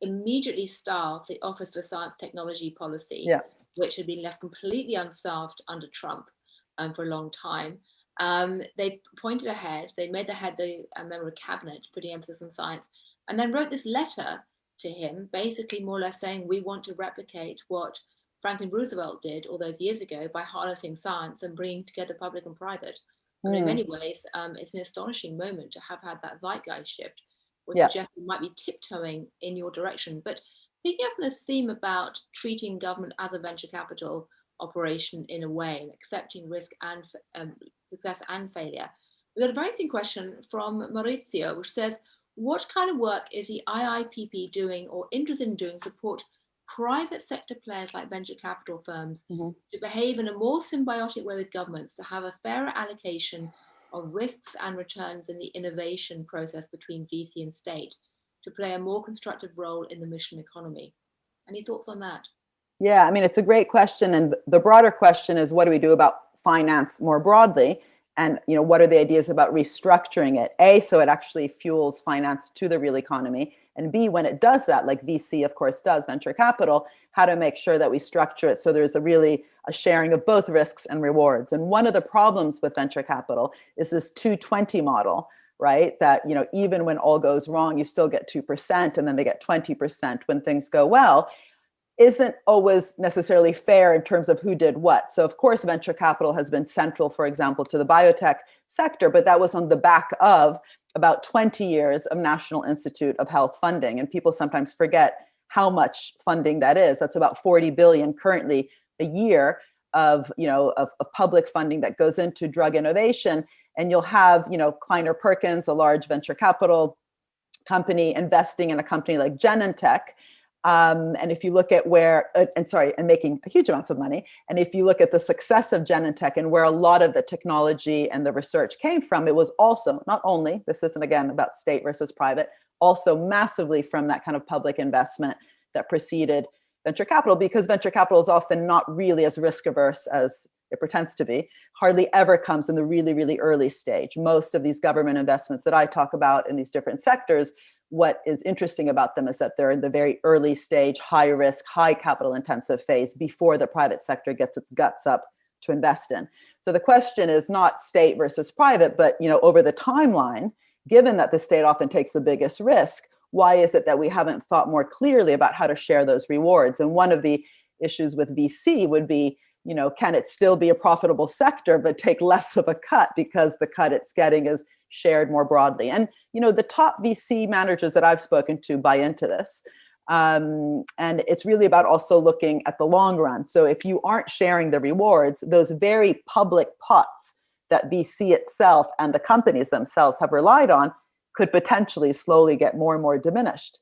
immediately staffed the Office for Science Technology Policy, yeah. which had been left completely unstaffed under Trump um, for a long time. Um, they pointed ahead, they made the head the a member of cabinet, putting emphasis on science, and then wrote this letter to him, basically more or less saying, we want to replicate what Franklin Roosevelt did all those years ago by harnessing science and bringing together public and private. And in hmm. many ways, um, it's an astonishing moment to have had that zeitgeist shift, which yeah. suggests you might be tiptoeing in your direction. But picking up on this theme about treating government as a venture capital operation in a way, accepting risk and um, success and failure, We've got a very interesting question from Maurizio, which says, what kind of work is the IIPP doing or interested in doing support private sector players like venture capital firms Mhm. to behave in a more symbiotic way with governments, to have a fairer allocation of risks and returns in the innovation process between VC and state, to play a more constructive role in the mission economy. Any thoughts on that? Yeah, I mean, it's a great question. And the broader question is what do we do about finance more broadly? And you know, what are the ideas about restructuring it? A, so it actually fuels finance to the real economy. And B, when it does that, like VC of course does, venture capital, how to make sure that we structure it so there's a really a sharing of both risks and rewards. And one of the problems with venture capital is this 220 model, right? That, you know, even when all goes wrong, you still get 2% and then they get 20% when things go well isn't always necessarily fair in terms of who did what. So of course, venture capital has been central, for example, to the biotech sector, but that was on the back of about 20 years of National Institute of Health funding. And people sometimes forget how much funding that is. That's about 40 billion currently a year of, you know, of, of public funding that goes into drug innovation. And you'll have, you know, Kleiner Perkins, a large venture capital company investing in a company like Genentech, um, and if you look at where, uh, and sorry, and making a huge amounts of money. And if you look at the success of Genentech and where a lot of the technology and the research came from, it was also not only, this isn't again about state versus private, also massively from that kind of public investment that preceded venture capital because venture capital is often not really as risk averse as it pretends to be, hardly ever comes in the really, really early stage. Most of these government investments that I talk about in these different sectors what is interesting about them is that they're in the very early stage, high risk, high capital intensive phase before the private sector gets its guts up to invest in. So the question is not state versus private, but you know, over the timeline, given that the state often takes the biggest risk, why is it that we haven't thought more clearly about how to share those rewards? And one of the issues with VC would be, you know, can it still be a profitable sector, but take less of a cut because the cut it's getting is shared more broadly. And you know, the top VC managers that I've spoken to buy into this. Um, and it's really about also looking at the long run. So if you aren't sharing the rewards, those very public pots that VC itself and the companies themselves have relied on could potentially slowly get more and more diminished,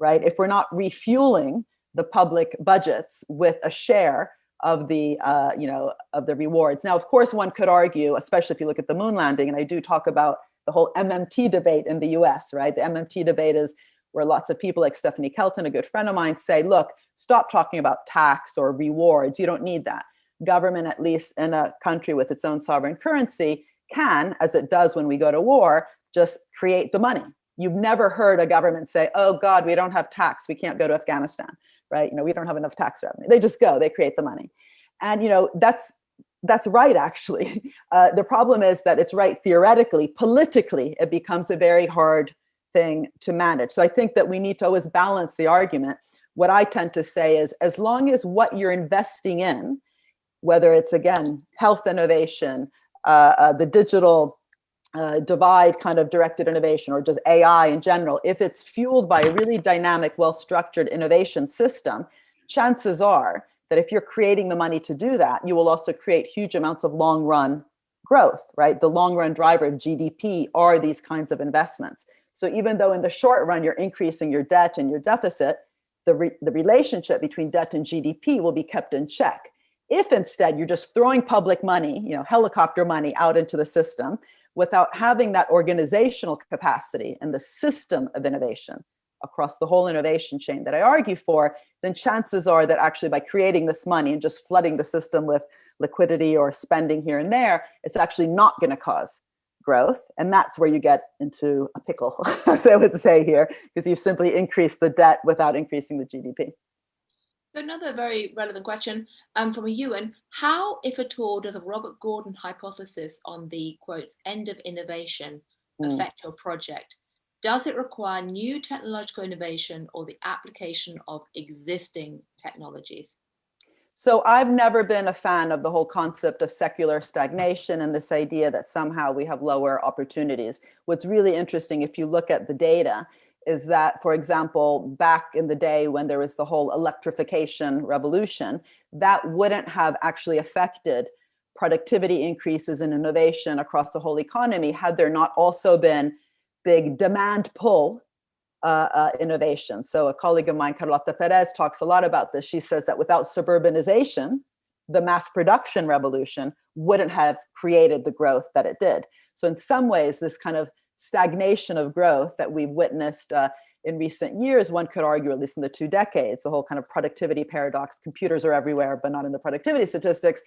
right? If we're not refueling the public budgets with a share of the, uh, you know, of the rewards. Now, of course, one could argue, especially if you look at the moon landing, and I do talk about the whole MMT debate in the US, right? The MMT debate is where lots of people like Stephanie Kelton, a good friend of mine, say, look, stop talking about tax or rewards. You don't need that. Government, at least in a country with its own sovereign currency, can, as it does when we go to war, just create the money. You've never heard a government say, oh God, we don't have tax, we can't go to Afghanistan, right? You know, we don't have enough tax revenue. They just go, they create the money. And you know, that's that's right, actually. *laughs* Uh, the problem is that it's right theoretically, politically, it becomes a very hard thing to manage. So I think that we need to always balance the argument. What I tend to say is as long as what you're investing in, whether it's again, health innovation, uh, uh, the digital uh, divide kind of directed innovation or just AI in general, if it's fueled by a really dynamic, well-structured innovation system, chances are that if you're creating the money to do that, you will also create huge amounts of long run growth, right? The long run driver of GDP are these kinds of investments. So even though in the short run, you're increasing your debt and your deficit, the, re the relationship between debt and GDP will be kept in check. If instead you're just throwing public money, you know, helicopter money out into the system without having that organizational capacity and the system of innovation, across the whole innovation chain that I argue for, then chances are that actually by creating this money and just flooding the system with liquidity or spending here and there, it's actually not going to cause growth. And that's where you get into a pickle, *laughs* as I would say here, because you've simply increased the debt without increasing the GDP. So another very relevant question um, from a Ewan, how, if at all, does a Robert Gordon hypothesis on the quotes end of innovation mm. affect your project? Does it require new technological innovation or the application of existing technologies? So I've never been a fan of the whole concept of secular stagnation and this idea that somehow we have lower opportunities. What's really interesting, if you look at the data, is that, for example, back in the day when there was the whole electrification revolution, that wouldn't have actually affected productivity increases and in innovation across the whole economy had there not also been big demand pull uh, uh, innovation. So a colleague of mine, Carlota Perez, talks a lot about this. She says that without suburbanization, the mass production revolution wouldn't have created the growth that it did. So in some ways, this kind of stagnation of growth that we've witnessed uh, in recent years, one could argue, at least in the two decades, the whole kind of productivity paradox, computers are everywhere, but not in the productivity statistics.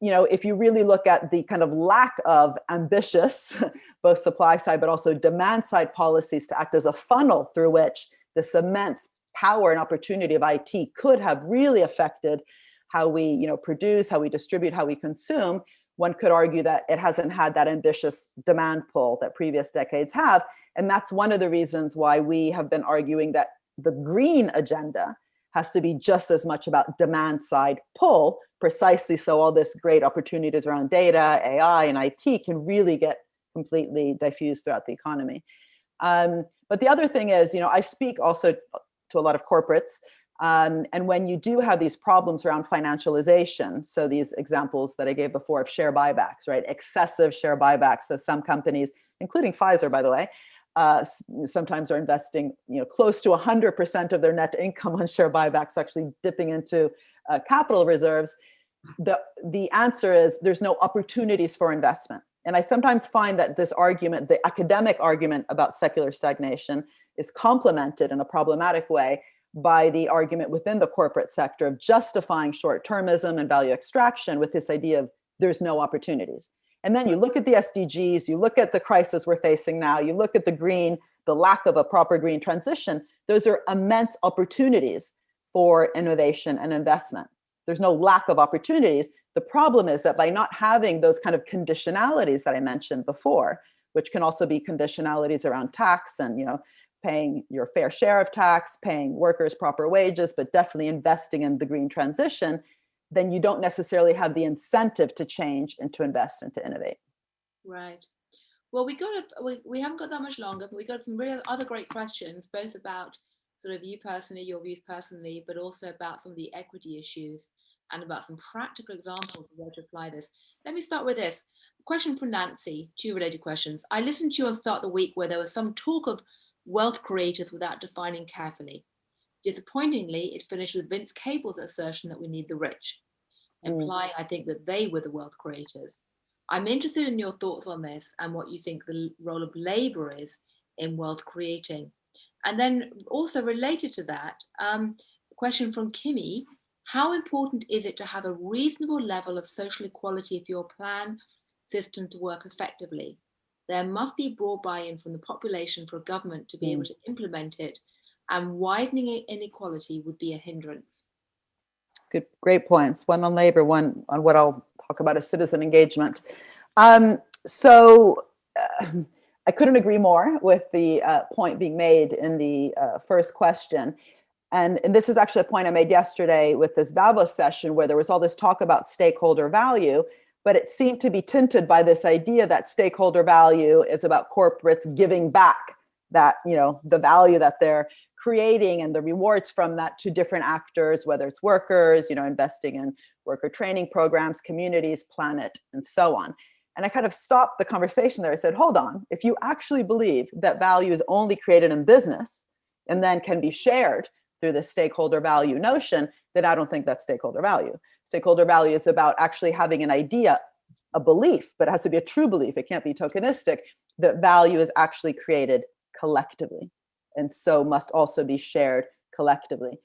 You know, if you really look at the kind of lack of ambitious, *laughs* both supply side, but also demand side policies to act as a funnel through which this immense power and opportunity of IT could have really affected how we, you know, produce, how we distribute, how we consume, one could argue that it hasn't had that ambitious demand pull that previous decades have. And that's one of the reasons why we have been arguing that the green agenda has to be just as much about demand side pull, precisely so all this great opportunities around data, AI, and IT can really get completely diffused throughout the economy. Um, but the other thing is, you know, I speak also to a lot of corporates, um, and when you do have these problems around financialization, so these examples that I gave before of share buybacks, right? Excessive share buybacks. So some companies, including Pfizer, by the way, uh, sometimes are investing you know, close to 100% of their net income on share buybacks, actually dipping into uh, capital reserves. The, the answer is there's no opportunities for investment. And I sometimes find that this argument, the academic argument about secular stagnation is complemented in a problematic way by the argument within the corporate sector of justifying short-termism and value extraction with this idea of there's no opportunities. And then you look at the SDGs, you look at the crisis we're facing now, you look at the green, the lack of a proper green transition, those are immense opportunities for innovation and investment. There's no lack of opportunities. The problem is that by not having those kind of conditionalities that I mentioned before, which can also be conditionalities around tax and you know paying your fair share of tax, paying workers proper wages, but definitely investing in the green transition, then you don't necessarily have the incentive to change and to invest and to innovate. Right. Well, we got a, we, we haven't got that much longer, but we got some real other great questions, both about sort of you personally, your views personally, but also about some of the equity issues and about some practical examples of where to apply this. Let me start with this. question from Nancy, two related questions. I listened to you on Start the Week where there was some talk of wealth creators without defining carefully. Disappointingly, it finished with Vince Cable's assertion that we need the rich, mm. implying, I think, that they were the wealth creators. I'm interested in your thoughts on this and what you think the role of labor is in wealth creating. And then also related to that, um, question from Kimmy, how important is it to have a reasonable level of social equality if your plan system to work effectively? There must be broad buy-in from the population for a government to be mm. able to implement it and widening inequality would be a hindrance. Good, great points. One on labor, one on what I'll talk about as citizen engagement. Um, so uh, *clears throat* I couldn't agree more with the uh, point being made in the uh, first question. And, and, this is actually a point I made yesterday with this Davos session where there was all this talk about stakeholder value but it seemed to be tinted by this idea that stakeholder value is about corporates giving back that, you know, the value that they're creating and the rewards from that to different actors, whether it's workers, you know, investing in worker training programs, communities, planet, and so on. And I kind of stopped the conversation there. I said, hold on, if you actually believe that value is only created in business and then can be shared through the stakeholder value notion, then I don't think that's stakeholder value. Stakeholder value is about actually having an idea, a belief, but it has to be a true belief. It can't be tokenistic, that value is actually created collectively and so must also be shared collectively.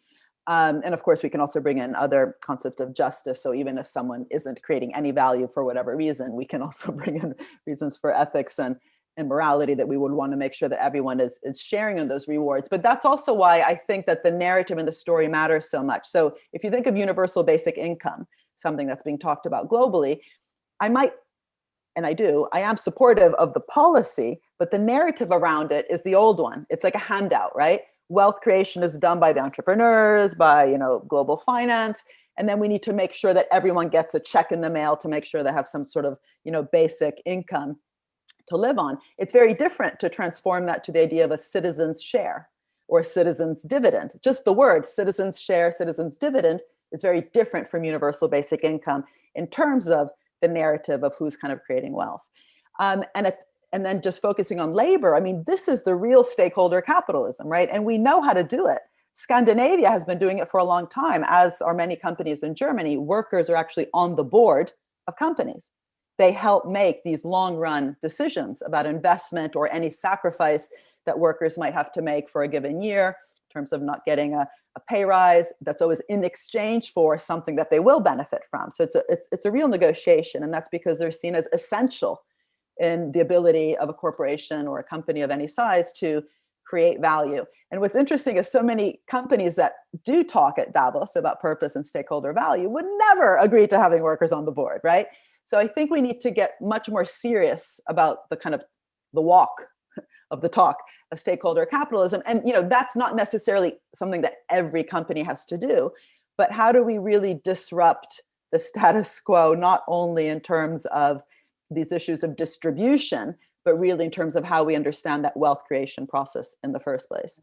Um, and of course, we can also bring in other concepts of justice. So even if someone isn't creating any value for whatever reason, we can also *laughs* bring in reasons for ethics and and morality that we would want to make sure that everyone is, is sharing in those rewards. But that's also why I think that the narrative and the story matters so much. So if you think of universal basic income, something that's being talked about globally, I might, and I do, I am supportive of the policy, but the narrative around it is the old one. It's like a handout, right? Wealth creation is done by the entrepreneurs, by you know global finance, and then we need to make sure that everyone gets a check in the mail to make sure they have some sort of you know basic income to live on. It's very different to transform that to the idea of a citizen's share or citizen's dividend. Just the word citizen's share, citizen's dividend is very different from universal basic income in terms of the narrative of who's kind of creating wealth. Um, and, at, and then just focusing on labor, I mean, this is the real stakeholder capitalism, right? And we know how to do it. Scandinavia has been doing it for a long time, as are many companies in Germany. Workers are actually on the board of companies. They help make these long run decisions about investment or any sacrifice that workers might have to make for a given year in terms of not getting a, a pay rise that's always in exchange for something that they will benefit from. So it's a, it's, it's a real negotiation and that's because they're seen as essential in the ability of a corporation or a company of any size to create value. And what's interesting is so many companies that do talk at Davos about purpose and stakeholder value would never agree to having workers on the board, right? So I think we need to get much more serious about the kind of the walk of the talk of stakeholder capitalism. And you know, that's not necessarily something that every company has to do, but how do we really disrupt the status *laughs* quo, not only in terms of these issues of distribution, but really in terms of how we understand that wealth creation process in the first place.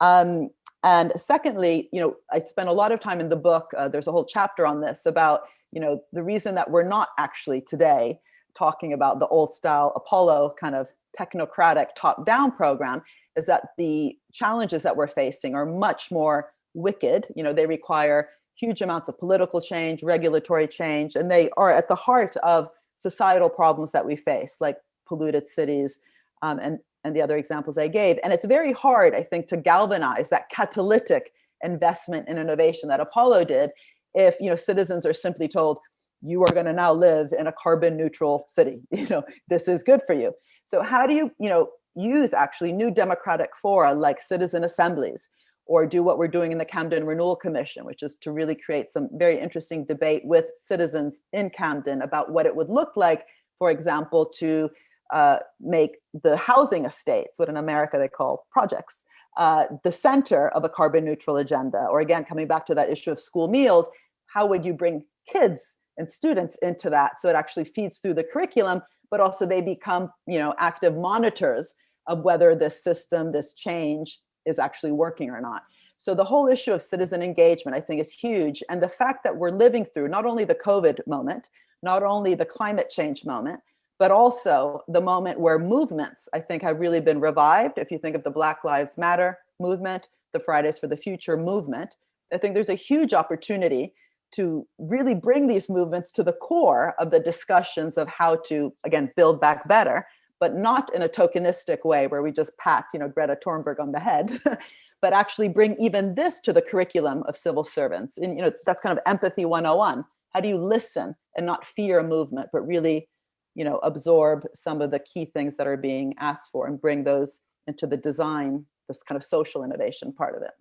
Um, and secondly, you know, I spent a lot of time in the book, uh, there's a whole chapter on this about, you know, the reason that we're not actually today talking about the old style Apollo kind of technocratic top-down program is that the challenges that we're facing are much more wicked. You know, they require huge amounts of political change, regulatory change, and they are at the heart of societal problems that we face, like polluted cities um, and, and the other examples I gave. And it's very hard, I think, to galvanize that catalytic investment in innovation that Apollo did if you know citizens are simply told, you are going to now live in a carbon neutral city. *laughs* You know, this is good for you. So how do you, you know, use actually new democratic fora like citizen assemblies or do what we're doing in the Camden Renewal Commission, which is to really create some very interesting debate with citizens in Camden about what it would look like, for example, to uh, make the housing estates, what in America they call projects, uh, the center of a carbon neutral agenda. Or again, coming back to that issue of school meals, how would you bring kids and students into that so it actually feeds through the curriculum, but also they become you know, active monitors of whether this system, this change is actually working or not. So the whole issue of citizen engagement, I think is huge. And the fact that we're living through not only the COVID moment, not only the climate change moment, but also the moment where movements, I think, have really been revived. If you think of the Black Lives Matter movement, the Fridays for the Future movement, I think there's a huge opportunity to really bring these movements to the core of the discussions of how to, again, build back better, but not in a tokenistic way where we just pat, you know, Greta Thunberg on the head, *laughs* but actually bring even this to the curriculum of civil servants. And, you know, that's kind of empathy 101. How do you listen and not fear a movement, but really you know, absorb some of the key things that are being asked for and bring those into the design, this kind of social innovation part of it.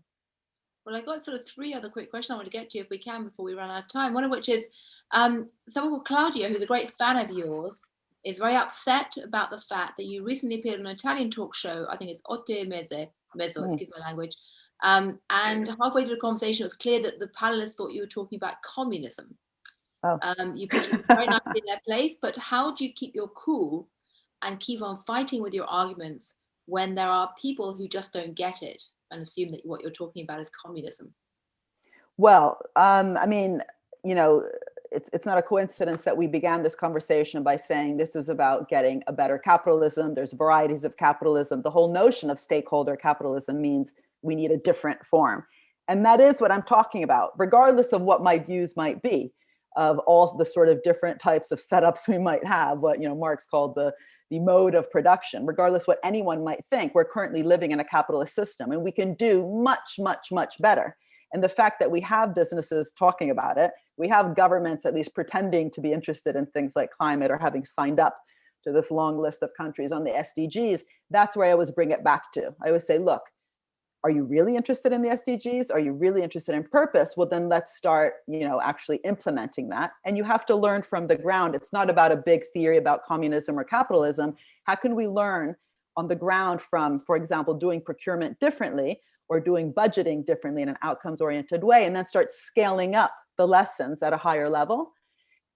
Well, I got sort of three other quick questions I want to get to if we can before we run out of time. One of which is um, someone called Claudia, who's a great fan of yours, is very upset about the fact that you recently appeared on an Italian talk show. I think it's Otte Mezze, Mezzo, mm. excuse my language. Um, and halfway through the conversation, it was clear that the panelists thought you were talking about communism. Oh. Um, you put it very nicely in their *laughs* place, but how do you keep your cool and keep on fighting with your arguments when there are people who just don't get it and assume that what you're talking about is communism? Well, um, I mean, you know, it's, it's not a coincidence that we began this conversation by saying this is about getting a better capitalism. There's varieties of capitalism. The whole notion of stakeholder capitalism means we need a different form. And that is what I'm talking about, regardless of what my views might be of all the sort of different types of setups *laughs* we might have, what you know Marx called the, the mode of production, regardless what anyone might think, we're currently living in a capitalist system and we can do much, much, much better. And the fact that we have businesses talking about it, we have governments at least pretending to be interested in things like climate or having signed up to this long list of countries on the SDGs, that's where I always bring it back to. I always say, look, are you really interested in the SDGs? Are you really interested in purpose? Well, then let's start, you know, actually implementing that. And you have to learn from the ground. It's not about a big theory about communism or capitalism. How can we learn on the ground from, for example, doing procurement differently or doing budgeting differently in an outcomes oriented way, and then start scaling up the lessons at a higher level.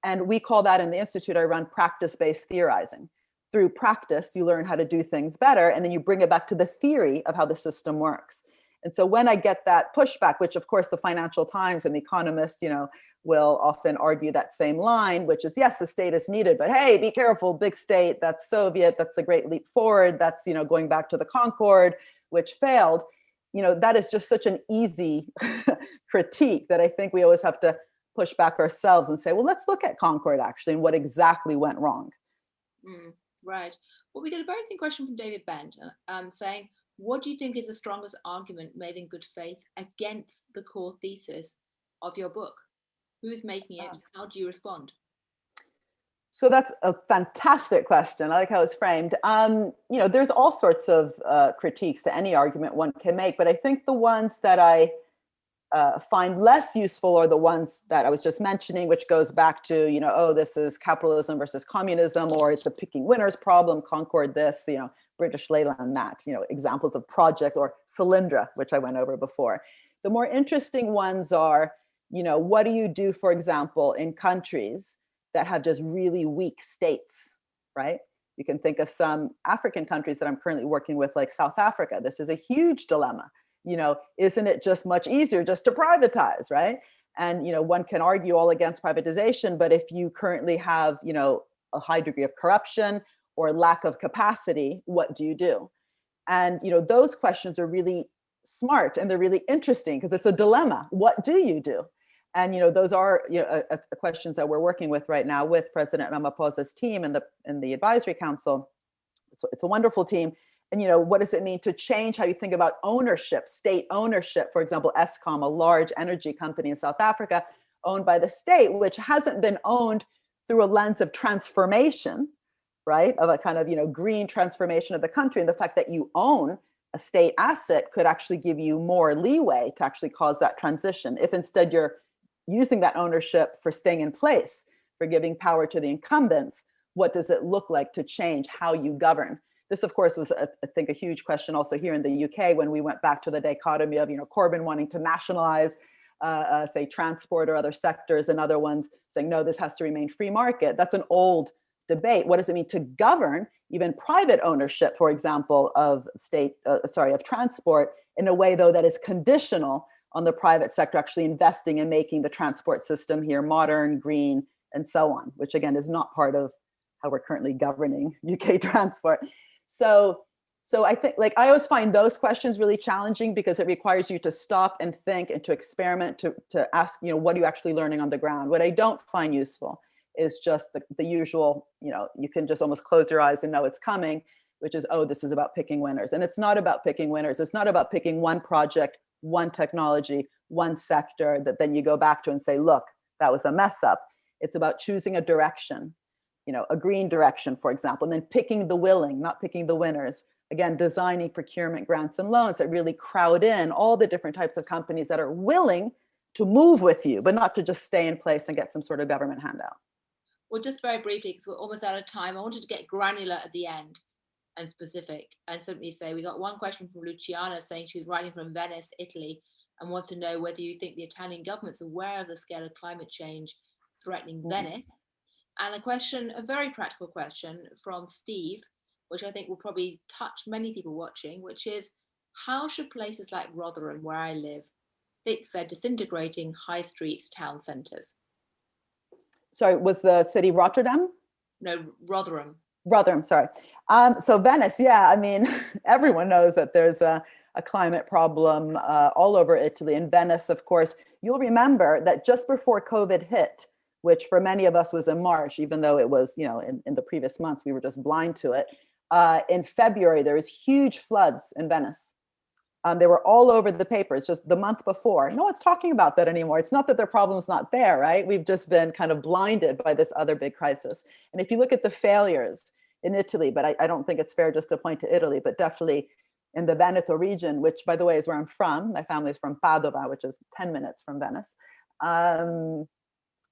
And we call that in the Institute I run practice-based theorizing through practice, you learn how to do things better, and then you bring it back to the theory of how the system works. And so when I get that pushback, which of course the Financial Times and the Economist, you know, will often argue that same line, which is yes, the state is needed, but hey, be careful, big state, that's Soviet, that's the great leap forward, that's, you know, going back to the Concorde, which failed. You know, that is just such an easy *laughs* critique that I think we always have to push back ourselves and say, well, let's look at Concorde actually and what exactly went wrong. Mm, right. Well, we get a very interesting question from David Bent um, saying, what do you think is the strongest argument made in good faith against the core thesis of your book? Who's making it? Ah. How do you respond? So that's a fantastic question. I like how it's framed. Um, you know, there's all sorts of uh, critiques to any argument one can make, but I think the ones that I uh, find less useful are the ones that I was just mentioning, which goes back to, you know, oh, this is capitalism versus communism, or it's a picking winners problem, Concorde this, you know, British Leyland that, you know, examples of projects or Solyndra, which I went over before. The more interesting ones are, you know, what do you do, for example, in countries that have just really weak states, right? You can think of some African countries that I'm currently working with, like South Africa. This is a huge dilemma. You know, isn't it just much easier just to privatize, right? And, you know, one can argue all against privatization, but if you currently have, you know, a high degree of corruption or lack of capacity, what do you do? And, you know, those questions are really smart and they're really interesting because it's a dilemma. What do you do? And you know, those are you know, a, a questions that we're working with right now with President Ramaphosa's team and the and the advisory council. It's, it's a wonderful team. And you know, what does it mean to change how you think about ownership, state ownership? For example, Eskom, a large energy company in South Africa, owned by the state, which hasn't been owned through a lens of transformation, right? Of a kind of you know green transformation of the country, and the fact that you own a state asset could actually give you more leeway to actually cause that transition. If instead you're using that ownership for staying in place, for giving power to the incumbents, what does it look like to change how you govern? This, of course, was, a, I think, a huge question also here in the UK when we went back to the dichotomy of, you know, Corbyn wanting to nationalize, uh, uh, say, transport or other sectors and other ones saying, no, this has to remain free market. That's an old debate. What does it mean to govern even private ownership, for example, of state, uh, sorry, of transport in a way, though, that is conditional on the private sector actually investing and making the transport system here modern, green, and so on, which again is not part of how we're currently governing *laughs* UK transport. So, so I think like I always find those questions really challenging because it requires you to stop and think and to experiment to, to ask, you know, what are you actually learning on the ground? What I don't find useful is just the, the usual, you know, you can just almost close your eyes and know it's coming, which is, oh, this is about picking winners. And it's not about picking winners. It's not about picking one project one technology, one sector that then you go back to and say, look, that was a mess up. It's about choosing a direction, you know, a green direction, for example, and then picking the willing, not picking the winners. Again, designing procurement grants and loans that really crowd in all the different types of companies that are willing to move with you, but not to just stay in place and get some sort of government handout. Well, just very briefly, because we're almost out of time, I wanted to get granular at the end and specific and simply say we got one question from Luciana saying she's writing from Venice, Italy, and wants to know whether you think the Italian government's aware of the scale of climate change threatening mm. Venice. And a question, a very practical question from Steve, which I think will probably touch many people watching, which is how should places like Rotherham, where I live, fix their disintegrating high streets town centres? Sorry, was the city Rotterdam? No, Rotherham. Rotherham, sorry. Um, so Venice, yeah, I mean, *laughs* everyone knows that there's a, a climate problem uh, all over Italy. In Venice, of course, you'll remember that just before COVID hit, which for many of us was in March, even though it was, you know, in, in the previous months, we were just blind to it. Uh, in February, there was huge floods in Venice. Um, they were all over the papers just the month before. No one's talking about that anymore. It's not that their problem's not there, right? We've just been kind of blinded by this other big crisis. And if you look at the failures in Italy, but I, I don't think it's fair just to point to Italy, but definitely in the Veneto region, which by the way is where I'm from. My family's from Padova, which is 10 minutes from Venice. Um,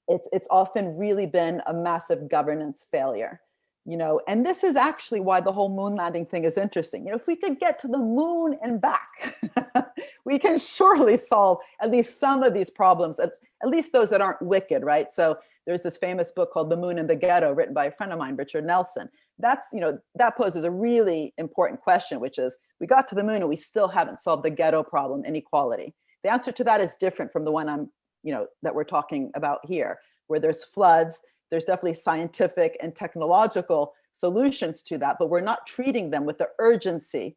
it's, it's often really been a massive governance failure you know, and this is actually why the whole moon landing thing is interesting. You know, if we could get to the moon and back, *laughs* we can surely solve at least some of these problems, at, at least those that aren't wicked, right? So there's this famous book called The Moon in the Ghetto, written by a friend of mine, Richard Nelson. That's, you know, that poses a really important question, which is we got to the moon and we still haven't solved the ghetto problem, inequality. The answer to that is different from the one I'm, you know, that we're talking about here, where there's floods, there's definitely scientific and technological solutions to that, but we're not treating them with the urgency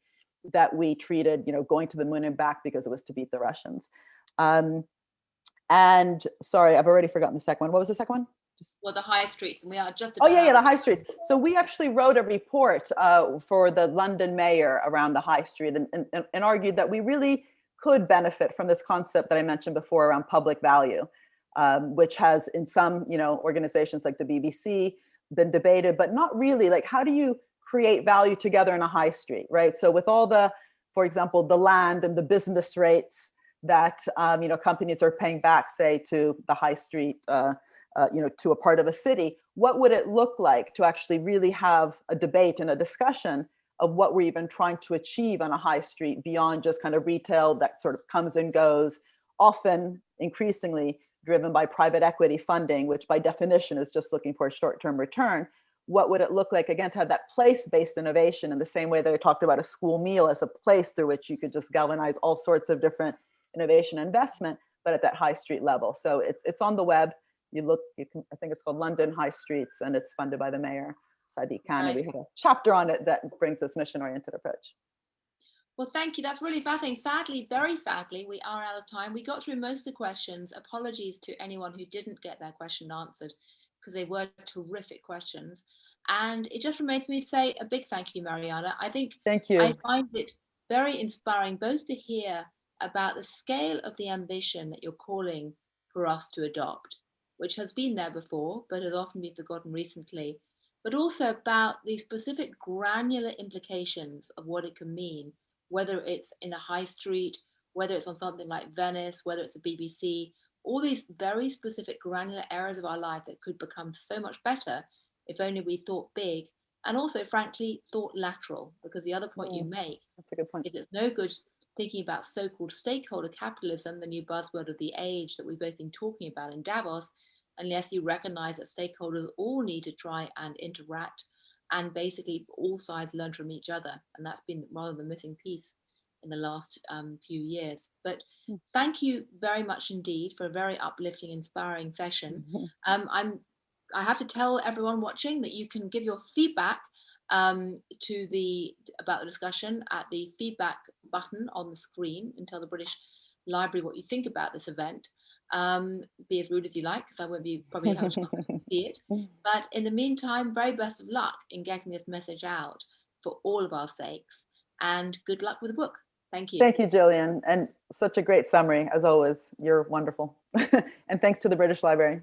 that we treated, you know, going to the moon and back because it was to beat the Russians. Um, and sorry, I've already forgotten the second one. What was the second one? Just... Well, the high streets, and we are just. Oh yeah, yeah, the high streets. So we actually wrote a report uh, for the London mayor around the high street and, and, and argued that we really could benefit from this concept that I mentioned before around public value, um, which has in some, you know, organizations like the BBC been debated, but not really. Like, how do you create value together in a high street, right? So with all the, for example, the land and the business rates that um, you know companies are paying back, say, to the high street, uh, uh, you know, to a part of a city, what would it look like to actually really have a debate and a discussion of what we're even trying to achieve on a high street beyond just kind of retail that sort of comes and goes, often increasingly driven by private equity funding, which by definition is just looking for a short-term return. What would it look like, again, to have that place-based innovation in the same way that I talked about a school meal as a place through which you could just galvanize all sorts of different innovation investment, but at that high street level. So it's, it's on the web. You look, you can, I think it's called London High Streets and it's funded by the mayor, Sadiq Khan. Right. We have a chapter on it that brings this mission-oriented approach. Well, thank you. That's really fascinating. Sadly, very sadly, we are out of time. We got through most of the questions. Apologies to anyone who didn't get their question answered because they were terrific questions. And it just remains me to say a big thank you, Mariana. I think thank you. I find it very inspiring both to hear about the scale of the ambition that you're calling for us to adopt, which has been there before, but has often been forgotten recently, but also about the specific granular implications of what it can mean whether it's in a high street, whether it's on something like Venice, whether it's a BBC, all these very specific granular areas of our life that could become so much better if only we thought big and also frankly thought lateral because the other point you mm, make that's a good point. is it's no good thinking about so-called stakeholder capitalism the new buzzword of the age that we've both been talking about in davos unless you recognize that stakeholders all need to try and interact and basically all sides learn from each other. And that's been rather the missing piece in the last um, few years. But hmm. thank you very much indeed for a very uplifting, inspiring session. Um, I'm, I have to tell everyone watching that you can give your feedback um, to the about the discussion at the feedback button on the screen and tell the British Library what you think about this event. Um, be as rude as you like, because I won't be probably able to see it. But in the meantime, very best of luck in getting this message out for all of our sakes. And good luck with the book. Thank you. Thank you, Gillian. And such a great summary, as always. You're wonderful. *laughs* and thanks to the British Library.